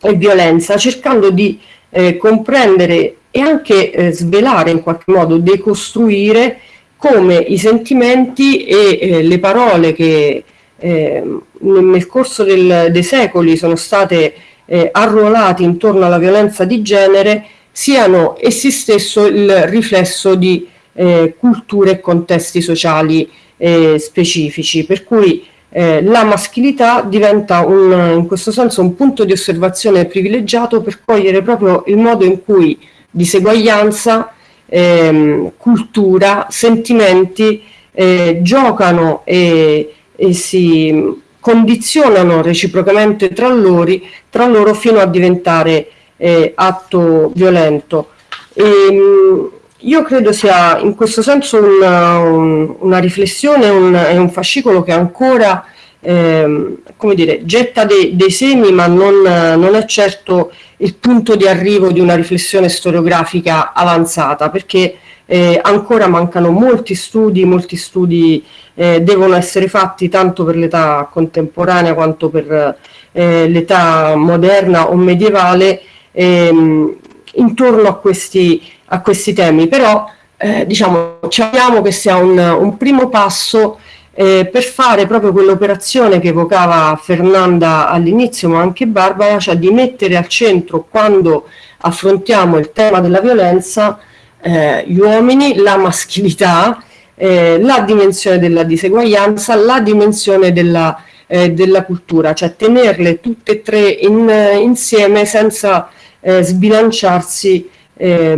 e, violenza, cercando di eh, comprendere e anche eh, svelare in qualche modo, decostruire come i sentimenti e eh, le parole che eh, nel corso del, dei secoli sono state eh, arruolate intorno alla violenza di genere siano essi stesso il riflesso di eh, culture e contesti sociali eh, specifici, per cui eh, la maschilità diventa un, in questo senso un punto di osservazione privilegiato per cogliere proprio il modo in cui diseguaglianza, ehm, cultura, sentimenti eh, giocano e, e, si condizionano reciprocamente tra loro, tra loro fino a diventare eh, atto violento. E, ehm, io credo sia in questo senso una, un, una riflessione un, è un fascicolo che ancora eh, come dire, getta dei, dei semi ma non, non, è certo il punto di arrivo di una riflessione storiografica avanzata perché eh, ancora mancano molti studi, molti studi eh, devono essere fatti tanto per l'età contemporanea quanto per eh, l'età moderna o medievale ehm, intorno a questi, a questi temi, però eh, diciamo, ci auguriamo che sia un, un primo passo eh, per fare proprio quell'operazione che evocava Fernanda all'inizio, ma anche Barbara, cioè di mettere al centro quando affrontiamo il tema della violenza eh, gli uomini, la maschilità, eh, la dimensione della diseguaglianza, la dimensione della, eh, della cultura, cioè tenerle tutte e tre in, insieme senza eh, sbilanciarsi eh,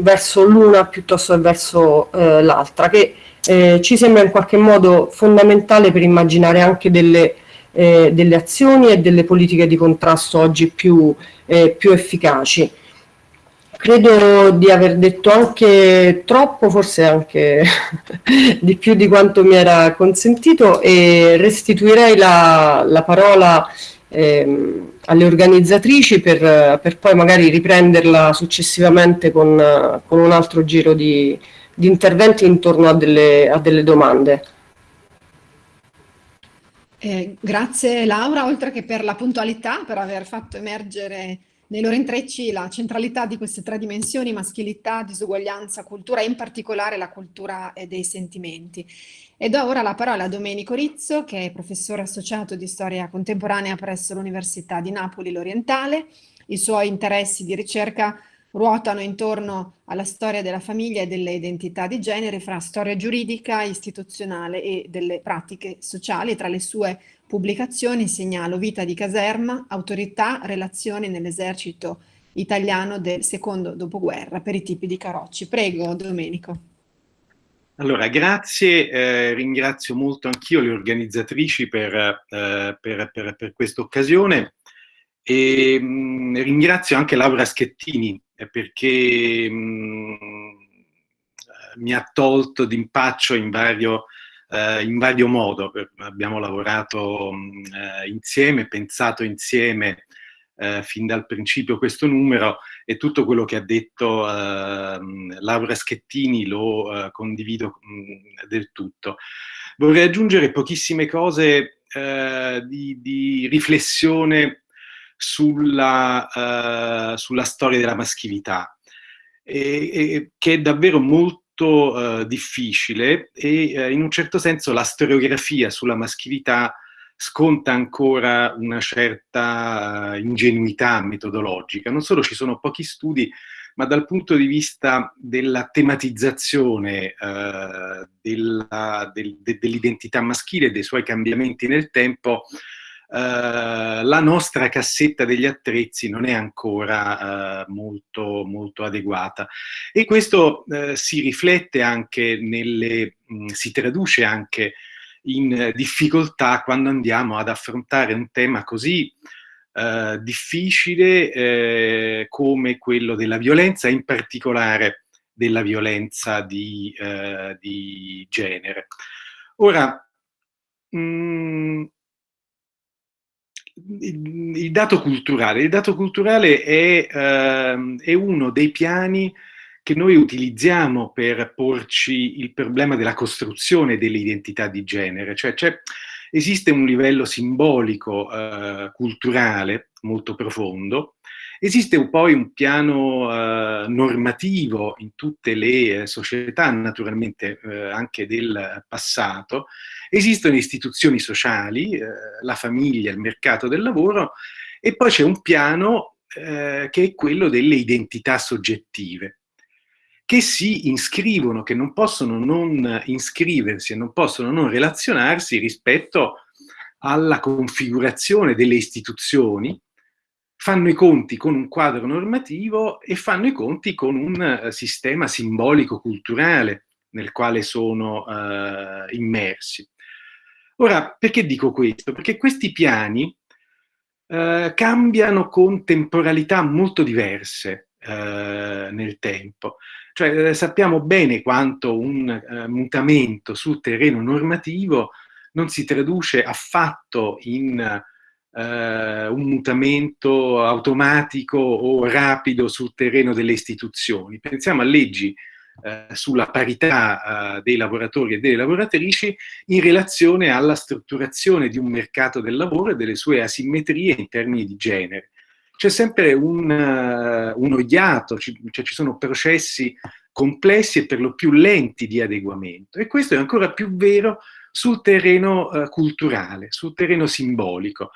verso l'una piuttosto che verso l'altra, che eh, ci sembra in qualche modo fondamentale per immaginare anche delle, eh, delle azioni e delle politiche di contrasto oggi più, eh, più efficaci. Credo di aver detto anche troppo, forse anche di più di quanto mi era consentito e restituirei la, la parola ehm, alle organizzatrici per, per, poi magari riprenderla successivamente con, con un altro giro di, di interventi intorno a delle, a delle domande. Eh, grazie Laura, oltre che per la puntualità, per aver fatto emergere nei loro intrecci la centralità di queste tre dimensioni, maschilità, disuguaglianza, cultura e in particolare la cultura dei sentimenti. E do ora la parola a Domenico Rizzo, che è professore associato di storia contemporanea presso l'Università di Napoli L'Orientale. I suoi interessi di ricerca ruotano intorno alla storia della famiglia e delle identità di genere fra storia giuridica, istituzionale e delle pratiche sociali. Tra le sue pubblicazioni segnalo Vita di caserma, Autorità, relazioni nell'esercito italiano del secondo dopoguerra per i tipi di carocci. Prego, Domenico. Allora, grazie, eh, ringrazio molto anch'io le organizzatrici per, eh, per, per, per questa occasione e mh, mm, ringrazio anche Laura Schettini perché mh, mm, mi ha tolto d'impaccio in vario, eh, in vario modo. Abbiamo lavorato mm, eh, insieme, pensato insieme eh, fin dal principio questo numero e tutto quello che ha detto eh, Laura Schettini lo eh, condivido mh, del tutto. Vorrei aggiungere pochissime cose eh, di, di riflessione sulla, uh, sulla storia della maschilità, e, e, che è davvero molto uh, difficile e uh, in un certo senso la storiografia sulla maschilità sconta ancora una certa ingenuità metodologica. Non solo ci sono pochi studi, ma dal punto di vista della tematizzazione dell'identità del, de, maschile e dei suoi cambiamenti nel tempo, la nostra cassetta degli attrezzi non è ancora uh, molto, molto, adeguata e questo uh, si riflette anche nelle, mh, mm, si traduce anche in difficoltà quando andiamo ad affrontare un tema così difficile eh, come quello della violenza, in particolare della violenza di, di genere. Ora, mh, mm, il, dato culturale. Il dato culturale è, uh, è, uno dei piani che noi utilizziamo per porci il problema della costruzione delle identità di genere, cioè, esiste un livello simbolico uh, culturale molto profondo, esiste poi un piano uh, normativo in tutte le società, naturalmente anche del passato, Esistono istituzioni sociali, eh, la famiglia, il mercato del lavoro, e poi c'è un piano eh, che è quello delle identità soggettive, che si iscrivono, che non possono non iscriversi e non possono non relazionarsi rispetto alla configurazione delle istituzioni, fanno i conti con un quadro normativo e fanno i conti con un uh, sistema simbolico-culturale nel quale sono uh, immersi. Ora, perché dico questo? Perché questi piani eh, cambiano con temporalità molto diverse eh, nel tempo. Cioè eh, sappiamo bene quanto un eh, mutamento sul terreno normativo non si traduce affatto in eh, un mutamento automatico o rapido sul terreno delle istituzioni. Pensiamo a leggi eh, sulla parità eh, dei lavoratori e delle lavoratrici in relazione alla strutturazione di un mercato del lavoro e delle sue asimmetrie in termini di genere. c'è sempre un, uh, un ogliato, ci, cioè ci sono processi complessi e per lo più lenti di adeguamento. E questo è ancora più vero sul terreno uh, culturale, sul terreno simbolico.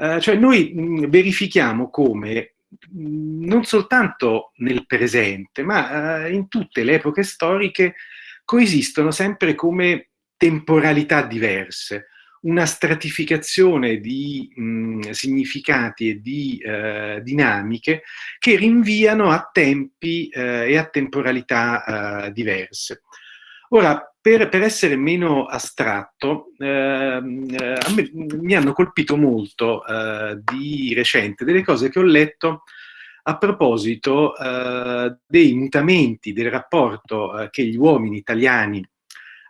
Uh, cioè noi mh, verifichiamo come mh, non soltanto nel presente, ma in tutte le epoche storiche coesistono sempre come temporalità diverse, una stratificazione di mh, significati e di eh, dinamiche che rinviano a tempi eh, e a temporalità eh, diverse. Ora, per, per, essere meno astratto, ehm, eh, me, mi hanno colpito molto eh, di recente delle cose che ho letto a proposito eh, dei mutamenti del rapporto che gli uomini italiani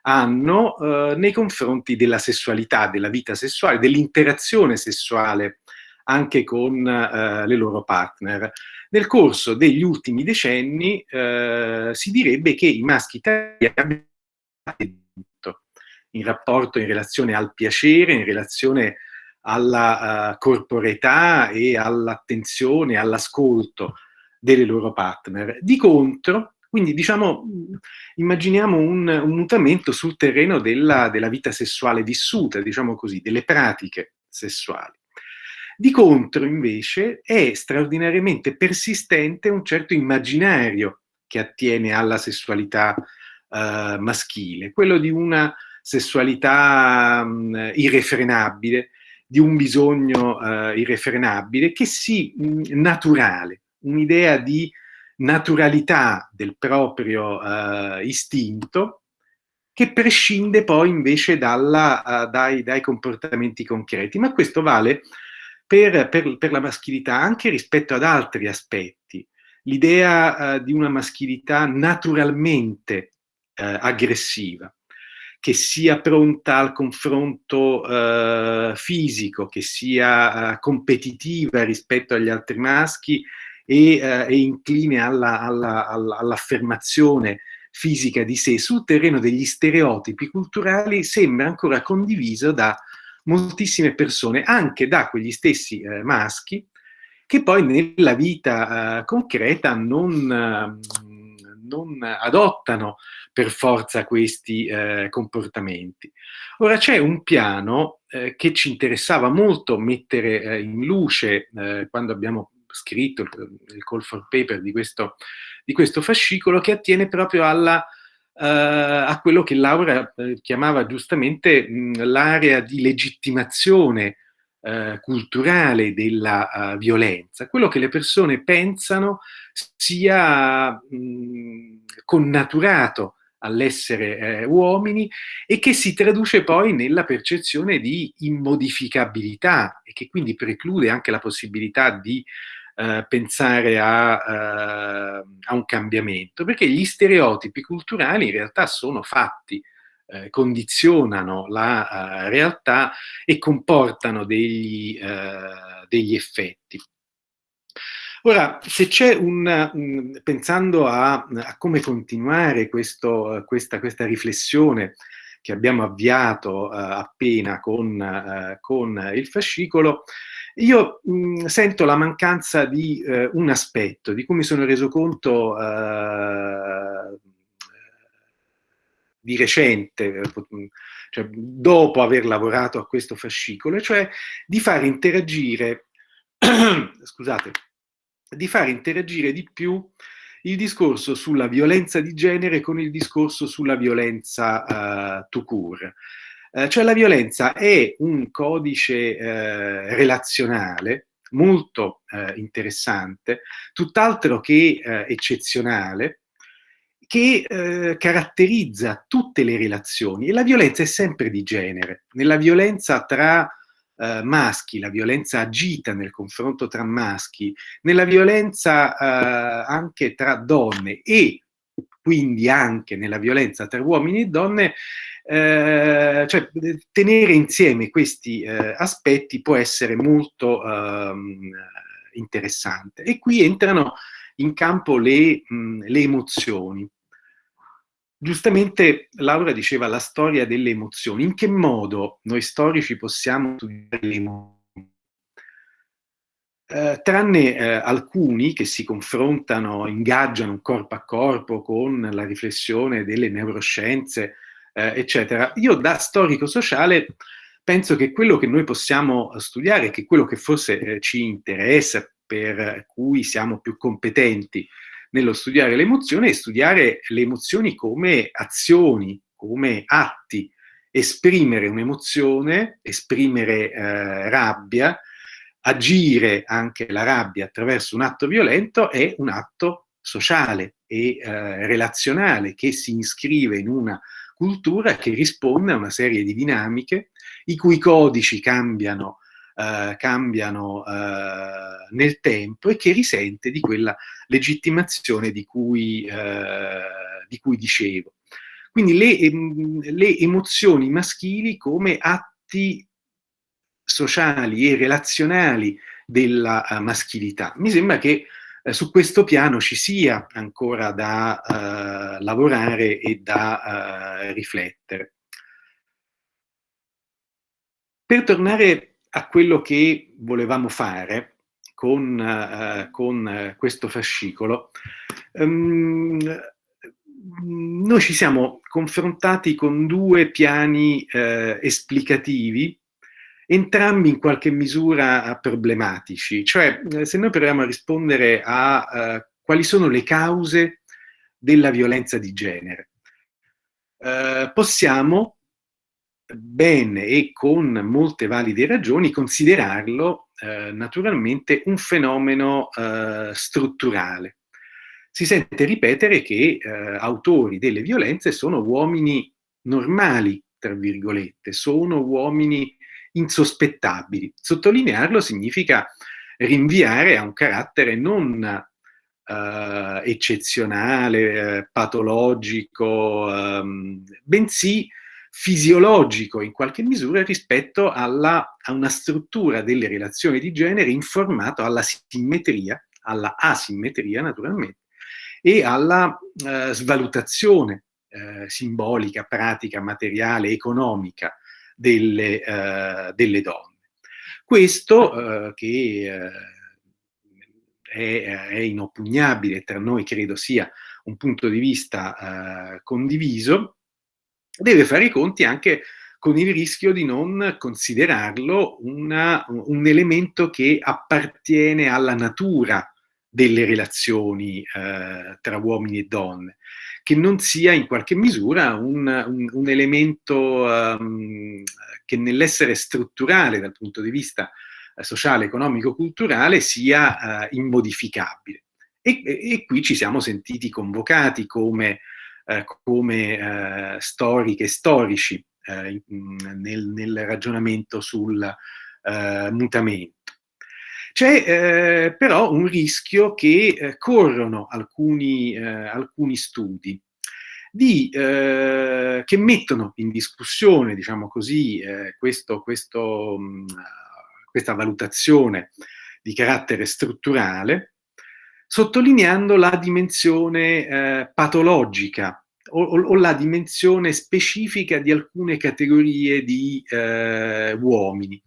hanno eh, nei confronti della sessualità, della vita sessuale, dell'interazione sessuale anche con eh, le loro partner. Nel corso degli ultimi decenni eh, si direbbe che i maschi italiani in rapporto, in relazione al piacere, in relazione alla uh, corporeità e all'attenzione, all'ascolto delle loro partner. Di contro, quindi diciamo, immaginiamo un, un mutamento sul terreno della, della, vita sessuale vissuta, diciamo così, delle pratiche sessuali. Di contro, invece, è straordinariamente persistente un certo immaginario che attiene alla sessualità uh, maschile, quello di una sessualità um, irrefrenabile, di un bisogno uh, irrefrenabile, che sì, mh, naturale, un'idea di naturalità del proprio uh, istinto che prescinde poi invece dalla, uh, dai, dai, comportamenti concreti. Ma questo vale per, per, per, la maschilità anche rispetto ad altri aspetti. L'idea uh, di una maschilità naturalmente aggressiva, che sia pronta al confronto fisico, che sia competitiva rispetto agli altri maschi, e, eh, incline all'affermazione alla, alla, fisica di sé. Sul terreno degli stereotipi culturali sembra ancora condiviso da moltissime persone, anche da quegli stessi eh, maschi, che poi nella vita eh, concreta non, non, adottano per forza questi eh, comportamenti. Ora c'è un piano eh, che ci interessava molto mettere eh, in luce eh, quando abbiamo scritto, il, il call for paper di questo, di questo fascicolo, che attiene proprio alla, uh, a quello che Laura uh, chiamava giustamente l'area di legittimazione uh, culturale della violenza, quello che le persone pensano sia mh, connaturato all'essere eh, uomini e che si traduce poi nella percezione di immodificabilità e che quindi preclude anche la possibilità di eh, pensare a, uh, a, un cambiamento, perché gli stereotipi culturali in realtà sono fatti, eh, condizionano la uh, realtà e comportano degli, degli effetti. Ora, se c'è un, pensando a, a, come continuare questo, questa, questa, riflessione che abbiamo avviato uh, appena con, uh, con, il fascicolo, io mh, sento la mancanza di un aspetto di cui mi sono reso conto di recente, cioè dopo aver lavorato a questo fascicolo, cioè di far interagire, scusate, di far interagire di più il discorso sulla violenza di genere con il discorso sulla violenza uh, tout court. Eh, cioè la violenza è un codice eh, relazionale molto eh, interessante, tutt'altro che eh, eccezionale, che eh, caratterizza tutte le relazioni e la violenza è sempre di genere. Nella violenza tra eh, maschi, la violenza agita nel confronto tra maschi, nella violenza anche tra donne e quindi anche nella violenza tra uomini e donne, eh, cioè tenere insieme questi eh, aspetti può essere molto ehm, interessante. E qui entrano in campo le, mh, le emozioni. Giustamente Laura diceva la storia delle emozioni. In che modo noi storici possiamo studiare le emozioni? eh, tranne eh, alcuni che si confrontano, ingaggiano corpo a corpo con la riflessione delle neuroscienze, eh, eccetera. Io da storico sociale penso che quello che noi possiamo studiare, che quello che forse eh, ci interessa, per cui siamo più competenti nello studiare le emozioni, è studiare le emozioni come azioni, come atti, esprimere un'emozione, esprimere eh, rabbia, agire anche la rabbia attraverso un atto violento è un atto sociale e eh, relazionale che si iscrive in una cultura che risponde a una serie di dinamiche i cui codici cambiano, eh, cambiano eh, nel tempo e che risente di quella legittimazione di cui, eh, di cui dicevo. Quindi le, le emozioni maschili come atti sociali e relazionali della uh, maschilità. Mi sembra che uh, su questo piano ci sia ancora da uh, lavorare e da riflettere. Per tornare a quello che volevamo fare con, con questo fascicolo, um, noi ci siamo confrontati con due piani esplicativi entrambi in qualche misura problematici. Cioè, eh, se noi proviamo a rispondere a uh, quali sono le cause della violenza di genere, uh, possiamo bene e con molte valide ragioni considerarlo uh, naturalmente un fenomeno strutturale. Si sente ripetere che autori delle violenze sono uomini normali, tra virgolette, sono uomini insospettabili. Sottolinearlo significa rinviare a un carattere non uh, eccezionale, uh, patologico, um, bensì fisiologico in qualche misura rispetto alla, a una struttura delle relazioni di genere informato alla simmetria, alla asimmetria naturalmente, e alla uh, svalutazione simbolica, pratica, materiale, economica delle, uh, delle donne. Questo uh, che uh, è, è, inoppugnabile, tra noi credo sia un punto di vista condiviso, deve fare i conti anche con il rischio di non considerarlo una, un elemento che appartiene alla natura delle relazioni eh, tra uomini e donne, che non sia in qualche misura un, un, un elemento um, che nell'essere strutturale dal punto di vista uh, sociale, economico, culturale sia uh, immodificabile. E, e, qui ci siamo sentiti convocati come, come storiche e storici nel, nel, ragionamento sul mutamento. C'è eh, però un rischio che eh, corrono alcuni, eh, alcuni studi di, eh, che mettono in discussione, diciamo così, eh, questo, questo, mh, mm, questa valutazione di carattere strutturale, sottolineando la dimensione eh, patologica o, o, la dimensione specifica di alcune categorie di uomini.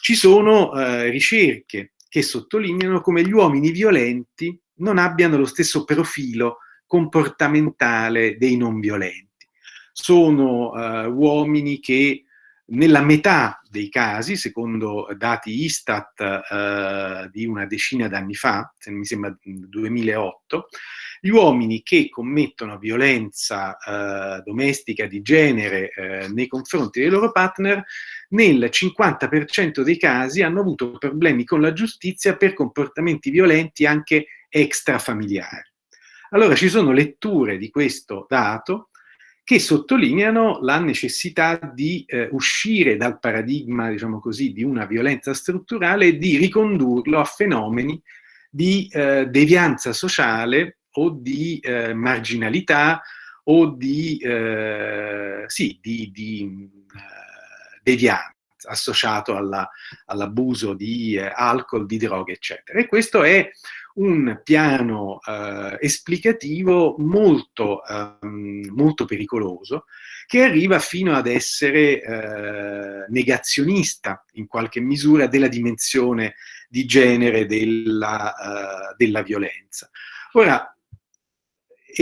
Ci sono eh, ricerche che sottolineano come gli uomini violenti non abbiano lo stesso profilo comportamentale dei non violenti. Sono eh, uomini che nella metà dei casi, secondo dati Istat eh, di una decina d'anni fa, se mi sembra 2008, gli uomini che commettono violenza eh, domestica di genere eh, nei confronti dei loro partner, nel 50% dei casi hanno avuto problemi con la giustizia per comportamenti violenti anche extrafamiliari. Allora ci sono letture di questo dato che sottolineano la necessità di eh, uscire dal paradigma, diciamo così, di una violenza strutturale e di ricondurlo a fenomeni di eh, devianza sociale o di eh, marginalità o di, eh, sì, di, di eh, devianza associato all'abuso all di eh, alcol, di droghe, eccetera. E questo è un piano eh, esplicativo molto, ehm, molto pericoloso che arriva fino ad essere eh, negazionista in qualche misura della dimensione di genere della, uh, della violenza. Ora,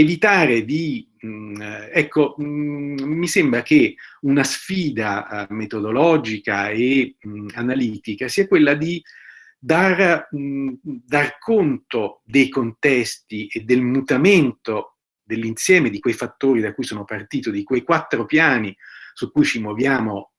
evitare di, mh, mm, ecco, mh, mm, mi sembra che una sfida uh, metodologica e mh, analitica sia quella di dar, dar conto dei contesti e del mutamento dell'insieme di quei fattori da cui sono partito, di quei quattro piani su cui ci muoviamo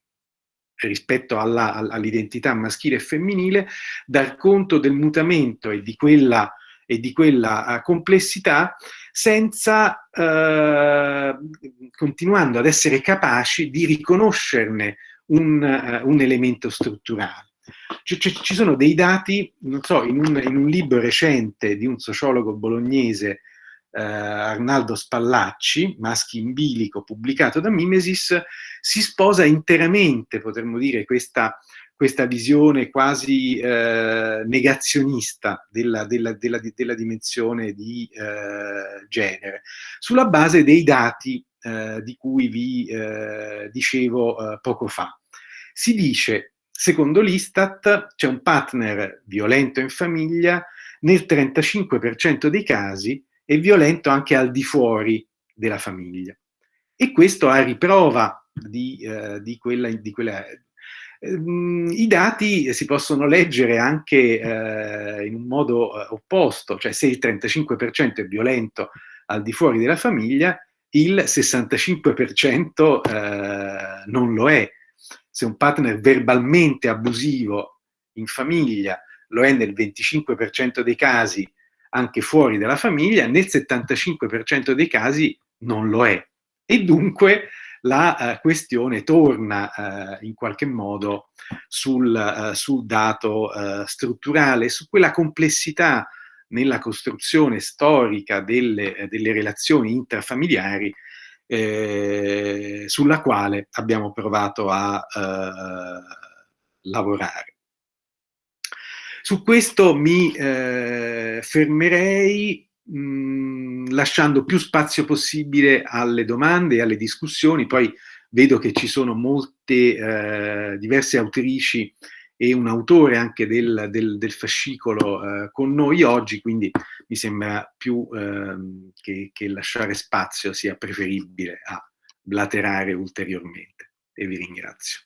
rispetto all'identità all maschile e femminile, dar conto del mutamento e di quella, e di quella uh, complessità senza, uh, continuando ad essere capaci di riconoscerne un, uh, un elemento strutturale. C ci sono dei dati, non so, in un, in un libro recente di un sociologo bolognese eh, Arnaldo Spallacci, Maschi in bilico, pubblicato da Mimesis, si sposa interamente, potremmo dire, questa, questa visione quasi eh, negazionista della, della, della, della, dimensione di eh, genere, sulla base dei dati eh, di cui vi eh, dicevo eh, poco fa. Si dice, secondo l'Istat, c'è un partner violento in famiglia nel 35% dei casi e violento anche al di fuori della famiglia. E questo a riprova di, eh, di quella... Di quella I dati si possono leggere anche eh, in un modo eh, opposto, cioè se il 35% è violento al di fuori della famiglia, il 65% eh, non lo è. Se un partner verbalmente abusivo in famiglia lo è nel 25% dei casi anche fuori dalla famiglia, nel 75% dei casi non lo è. E dunque la uh, questione torna uh, in qualche modo sul, uh, sul dato strutturale, su quella complessità nella costruzione storica delle, delle relazioni intrafamiliari eh, sulla quale abbiamo provato a lavorare. Su questo mi eh, fermerei mh, mm, lasciando più spazio possibile alle domande e alle discussioni, poi vedo che ci sono molte eh, diverse autrici e un autore anche del, del, del fascicolo eh, con noi oggi, quindi mi sembra più ehm, che, che lasciare spazio sia preferibile a blaterare ulteriormente e vi ringrazio.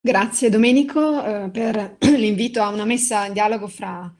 Grazie Domenico eh, per l'invito a una messa in dialogo fra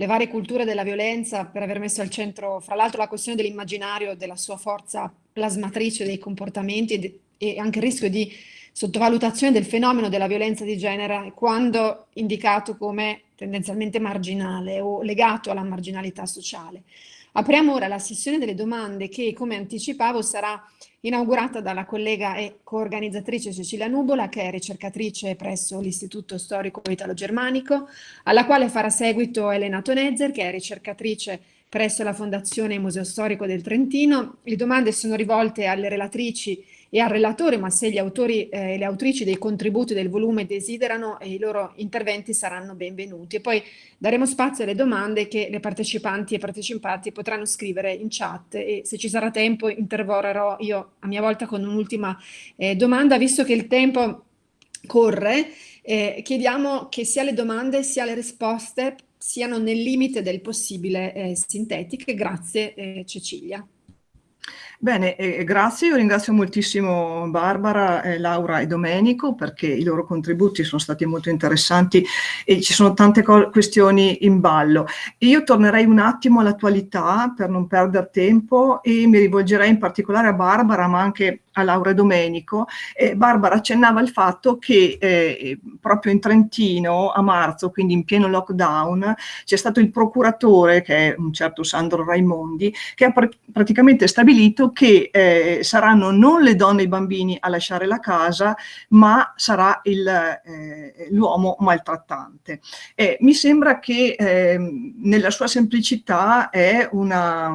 le varie culture della violenza, per aver messo al centro, fra l'altro, la questione dell'immaginario, della sua forza plasmatrice dei comportamenti e, e, anche il rischio di sottovalutazione del fenomeno della violenza di genere quando indicato come tendenzialmente marginale o legato alla marginalità sociale. Apriamo ora la sessione delle domande che, come anticipavo, sarà inaugurata dalla collega e coorganizzatrice Cecilia Nubola, che è ricercatrice presso l'Istituto Storico Italo-Germanico, alla quale farà seguito Elena Tonezzer, che è ricercatrice presso la Fondazione Museo Storico del Trentino. Le domande sono rivolte alle relatrici e al relatore, ma se gli autori e eh, le autrici dei contributi del volume desiderano, i loro interventi saranno benvenuti. E poi daremo spazio alle domande che le partecipanti e partecipanti potranno scrivere in chat e se ci sarà tempo interverrò io a mia volta con un'ultima eh, domanda, visto che il tempo corre, eh, chiediamo che sia le domande sia le risposte siano nel limite del possibile eh, sintetiche. Grazie eh, Cecilia. Bene, eh, grazie, io ringrazio moltissimo Barbara, eh, Laura e Domenico perché i loro contributi sono stati molto interessanti e ci sono tante questioni in ballo. Io tornerei un attimo all'attualità per non perdere tempo e mi rivolgerei in particolare a Barbara ma anche a Laura Domenico, eh, Barbara accennava il fatto che eh, proprio in Trentino a marzo, quindi in pieno lockdown, c'è stato il procuratore, che è un certo Sandro Raimondi, che ha pr praticamente stabilito che eh, saranno non le donne e i bambini a lasciare la casa, ma sarà eh, l'uomo maltrattante. mi sembra che ehm, nella sua semplicità è una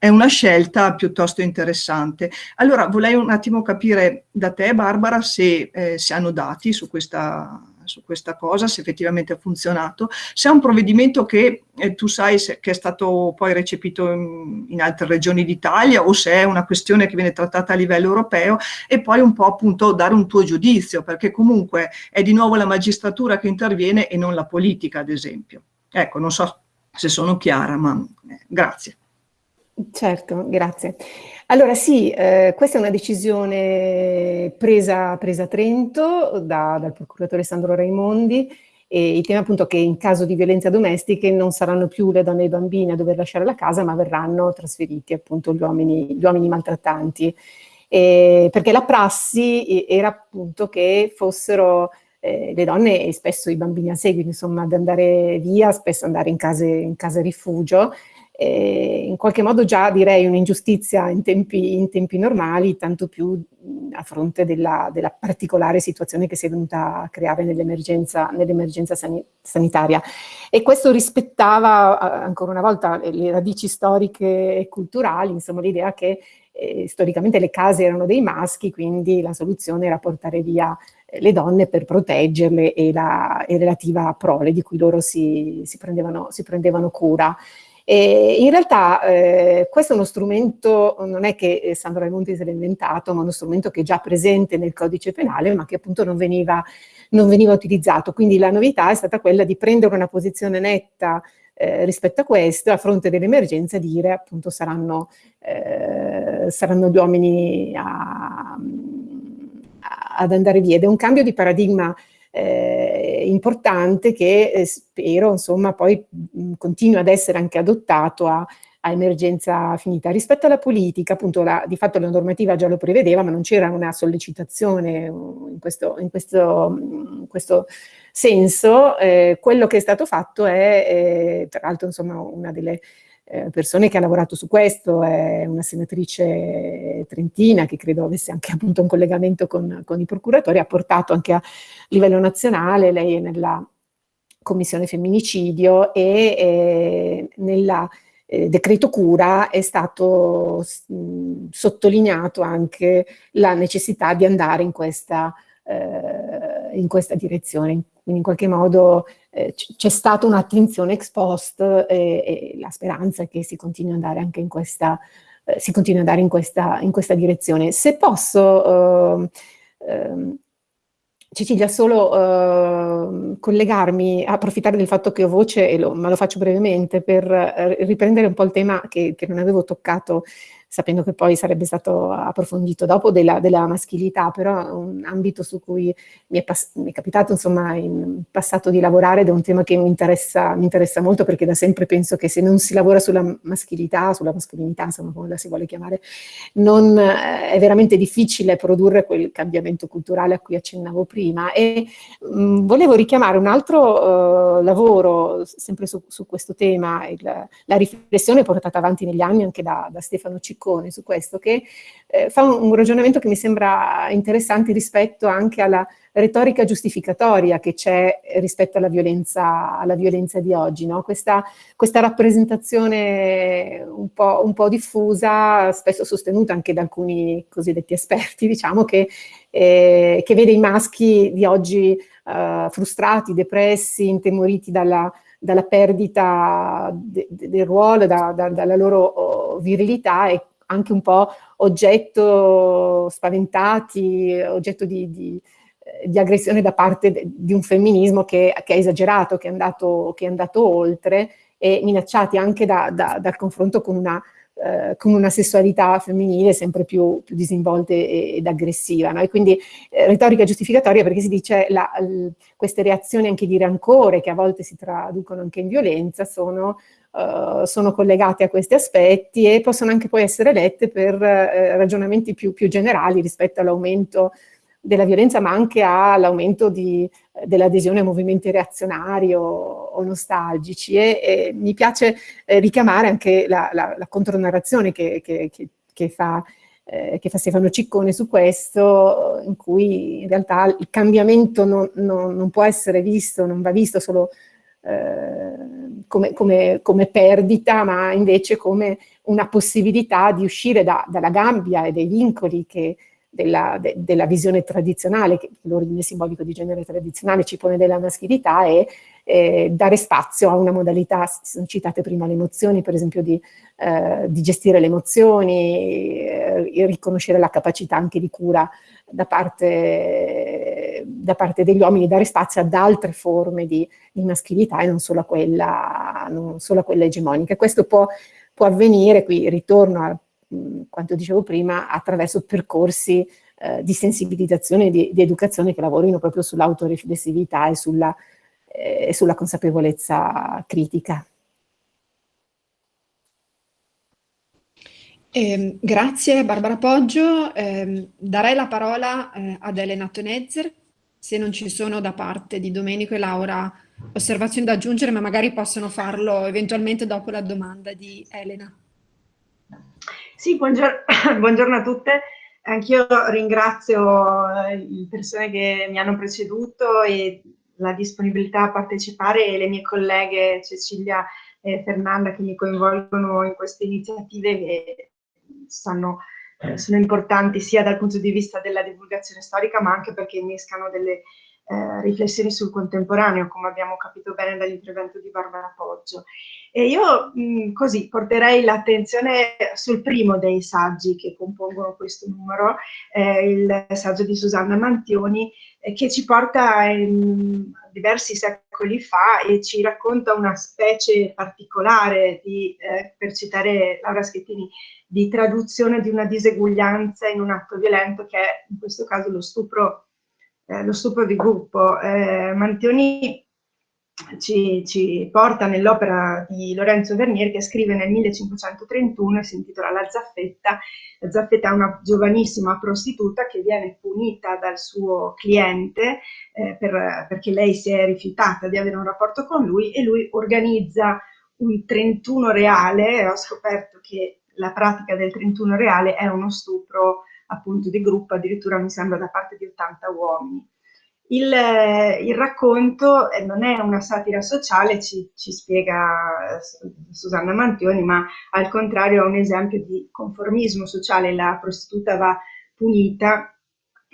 è una scelta piuttosto interessante. Allora, vorrei un attimo capire da te, Barbara, se eh, si hanno dati su questa, su questa cosa, se effettivamente ha funzionato, se è un provvedimento che eh, tu sai se, che è stato poi recepito in, in altre regioni d'Italia o se è una questione che viene trattata a livello europeo e poi un po' appunto dare un tuo giudizio, perché comunque è di nuovo la magistratura che interviene e non la politica, ad esempio. Ecco, non so se sono chiara, ma eh, grazie. Certo, grazie. Allora sì, eh, questa è una decisione presa, presa a Trento da, dal procuratore Sandro Raimondi e il tema appunto che in caso di violenza domestiche non saranno più le donne e i bambini a dover lasciare la casa ma verranno trasferiti appunto gli uomini, gli uomini maltrattanti. Eh, perché la prassi era appunto che fossero eh, le donne e spesso i bambini a seguito, insomma, ad andare via, spesso andare in case, in case rifugio, eh, in qualche modo già direi un'ingiustizia in in tempi normali, tanto più a fronte della, della, particolare situazione che si è venuta a creare nell'emergenza nell sani sanitaria. E questo rispettava ancora una volta le radici storiche e culturali, insomma l'idea che eh, storicamente le case erano dei maschi, quindi la soluzione era portare via eh, le donne per proteggerle e la e relativa prole di cui loro si, si, prendevano, si prendevano cura. E in realtà eh, questo è uno strumento, non è che eh, Sandro Raimondi se l'ha inventato, ma uno strumento che è già presente nel codice penale, ma che appunto non veniva, non veniva utilizzato. Quindi la novità è stata quella di prendere una posizione netta eh, rispetto a questo, a fronte dell'emergenza, dire appunto saranno, eh, saranno gli uomini a, a, ad andare via. Ed è un cambio di paradigma eh, importante che eh, spero insomma poi continui ad essere anche adottato a, a emergenza finita. Rispetto alla politica, appunto, la, di fatto la normativa già lo prevedeva, ma non c'era una sollecitazione in questo, in questo, in questo senso. Eh, quello che è stato fatto è, eh, tra l'altro, insomma, una delle eh, persone che ha lavorato su questo, è una senatrice trentina che credo avesse anche appunto un collegamento con, con i procuratori, ha portato anche a livello nazionale, lei è nella commissione femminicidio e eh, nella eh, decreto cura è stato mh, sottolineato anche la necessità di andare in questa, eh, in questa direzione, quindi in qualche modo eh, c'è stata un'attenzione ex post e, e, la speranza è che si continui ad andare anche in questa, eh, si continui ad andare in questa, in questa direzione. Se posso, eh, Cecilia, solo eh, collegarmi, approfittare del fatto che ho voce, lo, ma lo faccio brevemente, per eh, riprendere un po' il tema che, che non avevo toccato sapendo che poi sarebbe stato approfondito dopo della, della maschilità, però è un ambito su cui mi è, mi è, capitato insomma in passato di lavorare ed è un tema che mi interessa, mi interessa molto perché da sempre penso che se non si lavora sulla maschilità, sulla mascolinità, insomma come la si vuole chiamare, non, eh, è veramente difficile produrre quel cambiamento culturale a cui accennavo prima. E mh, mm, volevo richiamare un altro uh, lavoro sempre su, su questo tema, il, la riflessione portata avanti negli anni anche da, da Stefano Ciccone Ciccone su questo, che eh, fa un, un, ragionamento che mi sembra interessante rispetto anche alla retorica giustificatoria che c'è rispetto alla violenza, alla violenza di oggi. No? Questa, questa, rappresentazione un po', un po', diffusa, spesso sostenuta anche da alcuni cosiddetti esperti, diciamo, che, eh, che vede i maschi di oggi eh, frustrati, depressi, intemoriti dalla dalla perdita de, de, del ruolo, da, da, dalla loro oh, virilità e anche un po' oggetto spaventati, oggetto di, di, di aggressione da parte di un femminismo che, che è esagerato, che è, andato, che è, andato, oltre e minacciati anche da, da, dal confronto con una, eh, con una, sessualità femminile sempre più, più disinvolta ed aggressiva. No? E quindi eh, retorica giustificatoria perché si dice la, queste reazioni anche di rancore che a volte si traducono anche in violenza sono Uh, sono collegate a questi aspetti e possono anche poi essere lette per uh, ragionamenti più, più, generali rispetto all'aumento della violenza, ma anche all'aumento dell'adesione a movimenti reazionari o, o nostalgici. E, e, mi piace eh, richiamare anche la, la, la contronarrazione che, che, che, che fa eh, che fa Stefano Ciccone su questo, in cui in realtà il cambiamento non, non, non può essere visto, non va visto solo eh, come, come, come, perdita, ma invece come una possibilità di uscire da, dalla gabbia e dai vincoli che della, de, della visione tradizionale, che l'ordine simbolico di genere tradizionale ci pone della maschilità, è eh, dare spazio a una modalità, sono citate prima le emozioni, per esempio di, eh, di gestire le emozioni, eh, riconoscere la capacità anche di cura da parte, da parte degli uomini, dare spazio ad altre forme di, di maschilità e non solo a quella, solo a quella egemonica. Questo può, può avvenire, qui ritorno a quanto dicevo prima, attraverso percorsi eh, di sensibilizzazione e di, di, educazione che lavorino proprio sull'autoriflessività e sulla, eh, sulla consapevolezza critica. Eh, grazie Barbara Poggio, eh, darei la parola eh, ad Elena Tonezzer, se non ci sono da parte di Domenico e Laura osservazioni da aggiungere, ma magari possono farlo eventualmente dopo la domanda di Elena. Sì, buongiorno, buongiorno a tutte. Anch'io ringrazio eh, le persone che mi hanno preceduto e la disponibilità a partecipare e le mie colleghe Cecilia e Fernanda che mi coinvolgono in queste iniziative che stanno, eh, sono importanti sia dal punto di vista della divulgazione storica ma anche perché innescano delle eh, riflessioni sul contemporaneo, come abbiamo capito bene dall'intervento di Barbara Poggio. E io mh, così porterei l'attenzione sul primo dei saggi che compongono questo numero, eh, il saggio di Susanna Mantioni, che ci porta in diversi secoli fa e ci racconta una specie particolare di, eh, per citare Laura Schettini, di traduzione di una diseguaglianza in un atto violento che è in questo caso lo stupro eh, lo stupro di gruppo. Eh, Mantioni ci, ci porta nell'opera di Lorenzo Vernier che scrive nel 1531 e si intitola La Zaffetta. La Zaffetta è una giovanissima prostituta che viene punita dal suo cliente eh, per, perché lei si è rifiutata di avere un rapporto con lui e lui organizza un 31 reale, ho scoperto che la pratica del 31 reale è uno stupro appunto di gruppo, addirittura mi sembra da parte di 80 uomini. Il, il racconto eh, non è una satira sociale, ci, ci, spiega eh, Susanna Mantioni, ma al contrario è un esempio di conformismo sociale. La prostituta va punita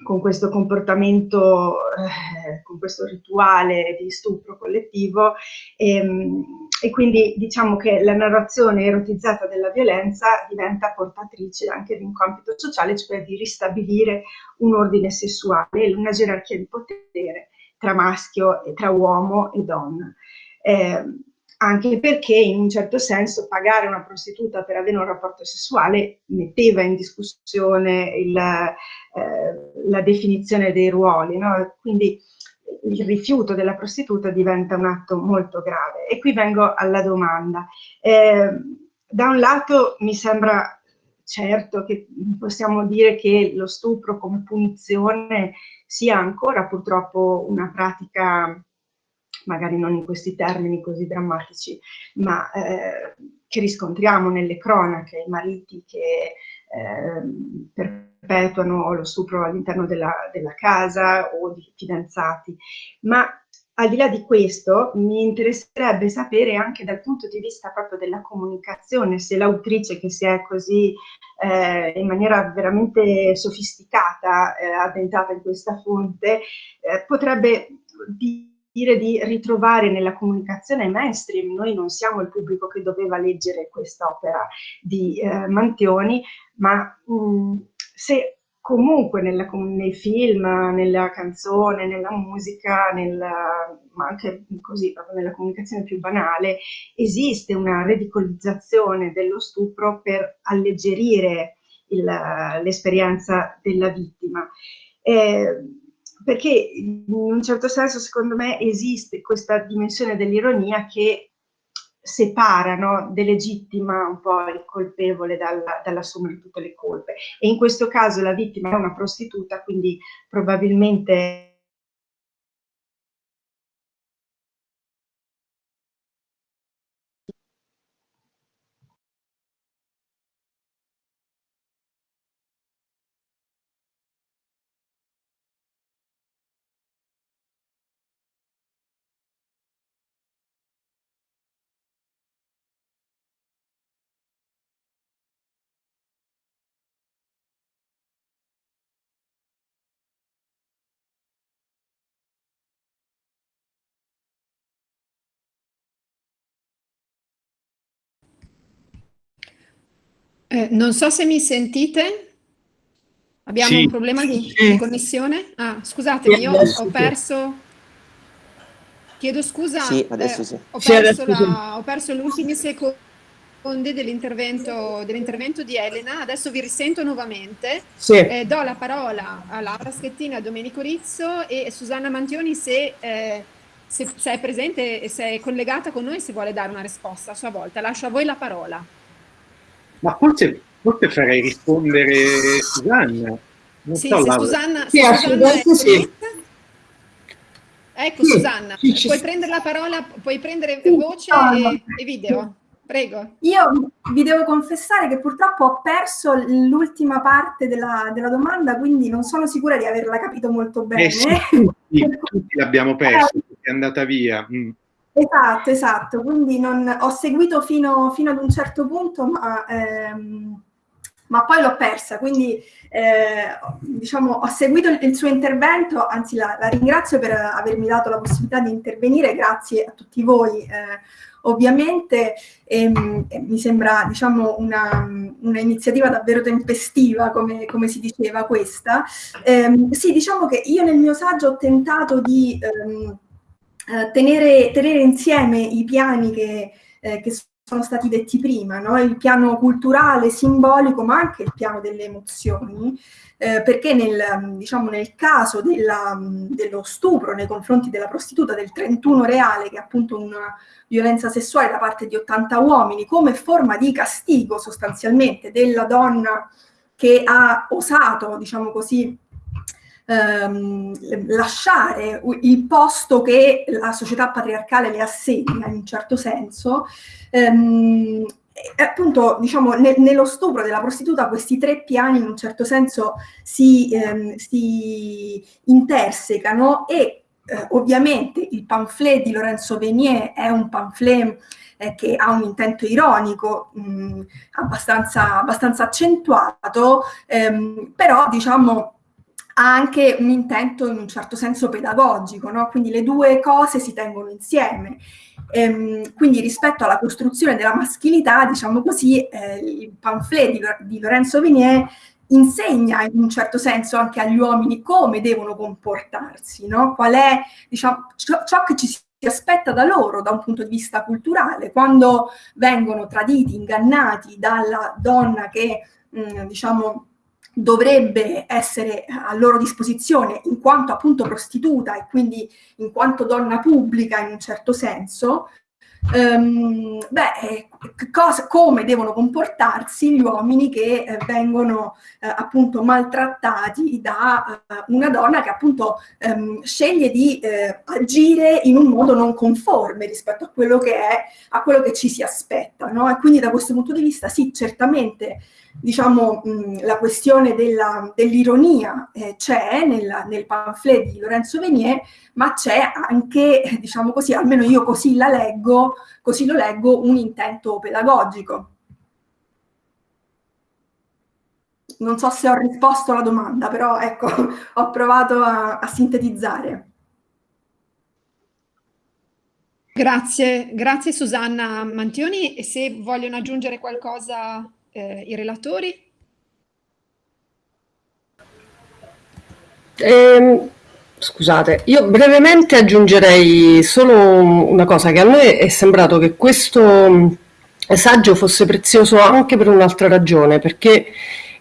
con questo comportamento, eh, con questo rituale di stupro collettivo e, ehm, e, quindi diciamo che la narrazione erotizzata della violenza diventa portatrice anche di un compito sociale, cioè di ristabilire un ordine sessuale, una gerarchia di potere tra maschio e tra uomo e donna. Eh, anche perché in un certo senso pagare una prostituta per avere un rapporto sessuale metteva in discussione il, eh, la definizione dei ruoli, no? quindi il rifiuto della prostituta diventa un atto molto grave. E qui vengo alla domanda. Eh, da un lato mi sembra certo che possiamo dire che lo stupro come punizione sia ancora purtroppo una pratica magari non in questi termini così drammatici, ma eh, che riscontriamo nelle cronache, i mariti che eh, perpetuano lo stupro all'interno della, della casa o di fidanzati. Ma al di là di questo, mi interesserebbe sapere anche dal punto di vista proprio della comunicazione, se l'autrice che si è così eh, in maniera veramente sofisticata eh, addentata in questa fonte, eh, potrebbe dire dire di ritrovare nella comunicazione mainstream, noi non siamo il pubblico che doveva leggere quest'opera di eh, Mantioni, ma mh, mm, se comunque nella, nei film, nella canzone, nella musica, nella, ma anche così, proprio nella comunicazione più banale, esiste una ridicolizzazione dello stupro per alleggerire l'esperienza della vittima. Eh, perché in un certo senso secondo me esiste questa dimensione dell'ironia che separa, no, delegittima un po' il colpevole dalla, dall'assumere tutte le colpe. E in questo caso la vittima è una prostituta, quindi probabilmente Eh, non so se mi sentite. Abbiamo sì. un problema di, Sì. di connessione? Ah, scusatemi, io ho perso... Chiedo scusa, Sì, adesso eh, sì. Ho, perso la- ho perso gli ultimi secondi dell'intervento dell'intervento di Elena, adesso vi risento nuovamente. Sì. Eh, do la parola a Laura Schettini, a Domenico Rizzo e Susanna Mantioni se, eh, se- se è presente e se è collegata con noi, se vuole dare una risposta a sua volta. Lascio a voi la parola. Ma forse, forse farei rispondere Susanna. Non Sì, so, se. Susanna, Sì, se Susanna è sì. Ecco Sì, Susanna, sì, puoi sì. prendere la parola, puoi prendere Sì, voce e, e video. Prego. Io vi devo confessare che purtroppo ho perso l'ultima parte della, della domanda, quindi non sono sicura di averla capito molto bene. Eh sì, tutti, tutti l'abbiamo perso, è andata via. Mm. Esatto, esatto, quindi non, ho seguito fino, fino ad un certo punto, ma, ehm, ma poi l'ho persa, quindi eh, diciamo, ho seguito il, il suo intervento, anzi la, la ringrazio per avermi dato la possibilità di intervenire, grazie a tutti voi. eh, ovviamente ehm, eh, mi sembra diciamo, una, una iniziativa davvero tempestiva, come, come si diceva questa. Ehm, sì, diciamo che io nel mio saggio ho tentato di ehm, eh, tenere, tenere insieme i piani che, eh, che sono stati detti prima, no? il piano culturale, simbolico, ma anche il piano delle emozioni, eh, perché nel, diciamo, nel caso della, dello stupro nei confronti della prostituta del 31 reale, che è appunto una violenza sessuale da parte di 80 uomini, come forma di castigo sostanzialmente della donna che ha osato, diciamo così, ehm, lasciare il posto che la società patriarcale le assegna in un certo senso, ehm, appunto, diciamo, ne- nello stupro della prostituta questi tre piani in un certo senso si, ehm, si intersecano e eh, ovviamente il pamphlet di Lorenzo Venier è un pamphlet eh, che ha un intento ironico mh, abbastanza, abbastanza accentuato, ehm, però diciamo ha anche un intento in un certo senso pedagogico, no? quindi le due cose si tengono insieme. Ehm, quindi rispetto alla costruzione della maschilità, diciamo così, eh, il pamphlet di, di Lorenzo Venier insegna in un certo senso anche agli uomini come devono comportarsi, no? qual è diciamo, ciò, ciò che ci si aspetta da loro da un punto di vista culturale, quando vengono traditi, ingannati dalla donna che mh, diciamo dovrebbe essere a loro disposizione in quanto appunto prostituta e quindi in quanto donna pubblica in un certo senso, ehm, beh, eh, cosa, come devono comportarsi gli uomini che eh, vengono eh, appunto maltrattati da eh, una donna che appunto ehm, sceglie di eh, agire in un modo non conforme rispetto a quello che è, a quello che ci si aspetta, no? E quindi da questo punto di vista sì, certamente diciamo, mh, la questione dell'ironia eh, c'è nella- nel pamphlet di Lorenzo Venier, ma c'è anche, diciamo così, almeno io così la leggo, così lo leggo, un intento pedagogico. Non so se ho risposto alla domanda, però ecco, ho provato a, a sintetizzare. Grazie, grazie Susanna Mantioni. E se vogliono aggiungere qualcosa eh, i relatori? Ehm, scusate, io brevemente aggiungerei solo una cosa, che a noi è sembrato che questo mh, saggio fosse prezioso anche per un'altra ragione, perché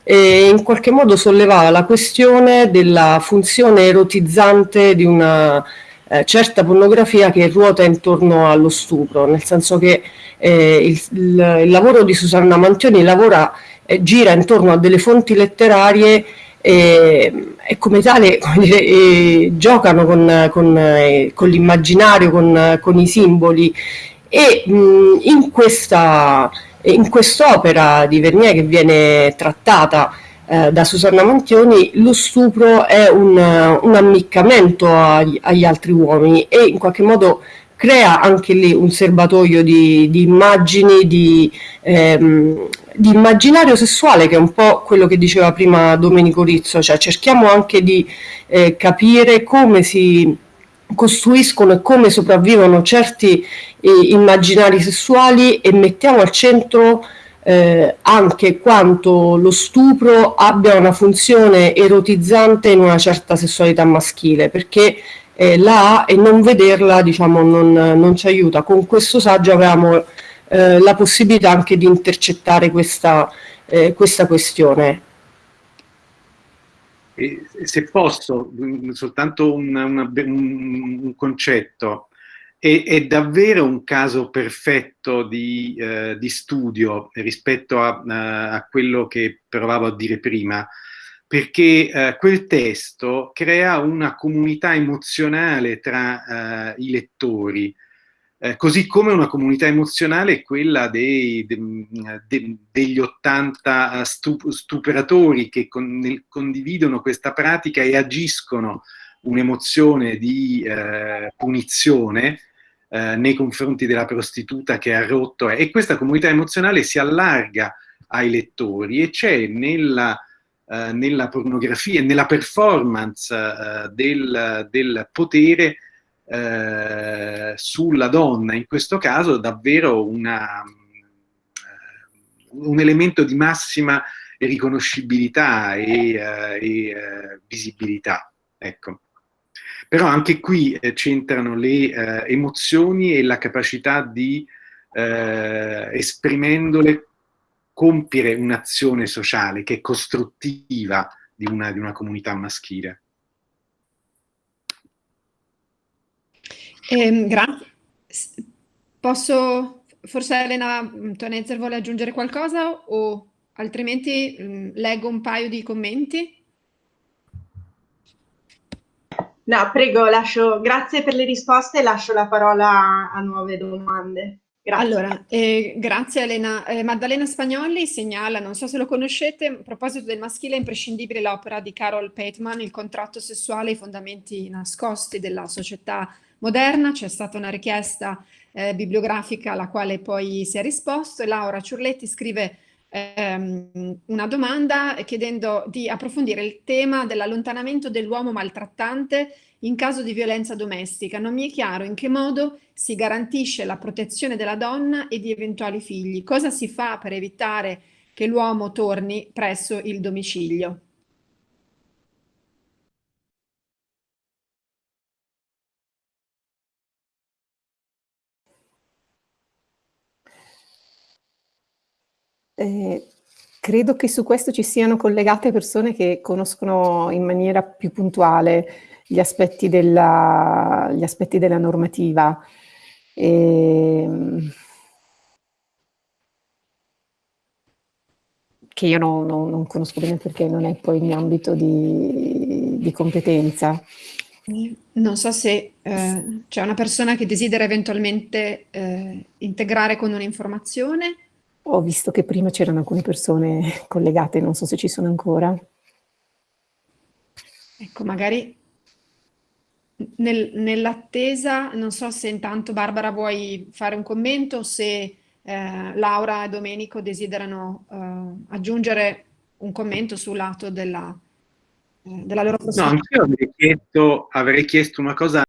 eh, in qualche modo sollevava la questione della funzione erotizzante di una eh, certa pornografia che ruota intorno allo stupro, nel senso che eh, il, il- il lavoro di Susanna Mantioni lavora, eh, gira intorno a delle fonti letterarie e, e come tale come dire, eh, giocano con, con, eh, con l'immaginario, con, con i simboli. E mh, in questa in quest'opera di Vernier che viene trattata eh, da Susanna Mantioni, lo stupro è un, un ammiccamento agli, agli altri uomini e in qualche modo crea anche lì un serbatoio di, di immagini, di, ehm, di immaginario sessuale, che è un po' quello che diceva prima Domenico Rizzo, cioè cerchiamo anche di eh, capire come si costruiscono e come sopravvivono certi eh, immaginari sessuali e mettiamo al centro eh, anche quanto lo stupro abbia una funzione erotizzante in una certa sessualità maschile, perché eh, la ha e non vederla diciamo, non, non, ci aiuta. Con questo saggio avevamo eh, la possibilità anche di intercettare questa, eh, questa questione. E se posso, soltanto una, una, un, un concetto, è, è, davvero un caso perfetto di, eh, di studio rispetto a, a, quello che provavo a dire prima, perché eh, quel testo crea una comunità emozionale tra eh, i lettori, eh, così come una comunità emozionale è quella dei, de, de, degli 80 stup stuperatori che con, nel, condividono questa pratica e agiscono un'emozione di eh, punizione eh, nei confronti della prostituta che ha rotto e questa comunità emozionale si allarga ai lettori e c'è nella, eh, nella pornografia nella performance eh, del, del, potere eh, sulla donna, in questo caso davvero una, eh, un elemento di massima riconoscibilità e, e visibilità. Ecco. Però anche qui eh, c'entrano le eh, emozioni e la capacità di, eh, esprimendole, compiere un'azione sociale che è costruttiva di una, di una comunità maschile. Eh, grazie. Posso, forse Elena Tonezzer vuole aggiungere qualcosa o altrimenti mh, leggo un paio di commenti? No, prego, lascio, grazie per le risposte e lascio la parola a nuove domande. Grazie. Allora, eh, grazie Elena. Eh, Maddalena Spagnoli segnala, non so se lo conoscete, a proposito del maschile è imprescindibile l'opera di Carol Pateman, Il contratto sessuale e i fondamenti nascosti della società moderna. C'è stata una richiesta eh, bibliografica alla quale poi si è risposto Laura Ciurletti scrive ehm, una domanda chiedendo di approfondire il tema dell'allontanamento dell'uomo maltrattante in caso di violenza domestica. Non mi è chiaro in che modo si garantisce la protezione della donna e di eventuali figli. Cosa si fa per evitare che l'uomo torni presso il domicilio? Eh, credo che su questo ci siano collegate persone che conoscono in maniera più puntuale gli aspetti della, gli aspetti della normativa. E, ehm, che io non, non, non, conosco bene perché non è poi il mio ambito di, di competenza. Non so se eh, c'è una persona che desidera eventualmente eh, integrare con un'informazione. Ho visto che prima c'erano alcune persone collegate, non so se ci sono ancora. Ecco, magari nel, nell'attesa, non so se intanto Barbara vuoi fare un commento, se eh, Laura e Domenico desiderano eh, aggiungere un commento sul lato della, eh, della loro prospettiva. No, anch'io avrei chiesto, avrei chiesto una cosa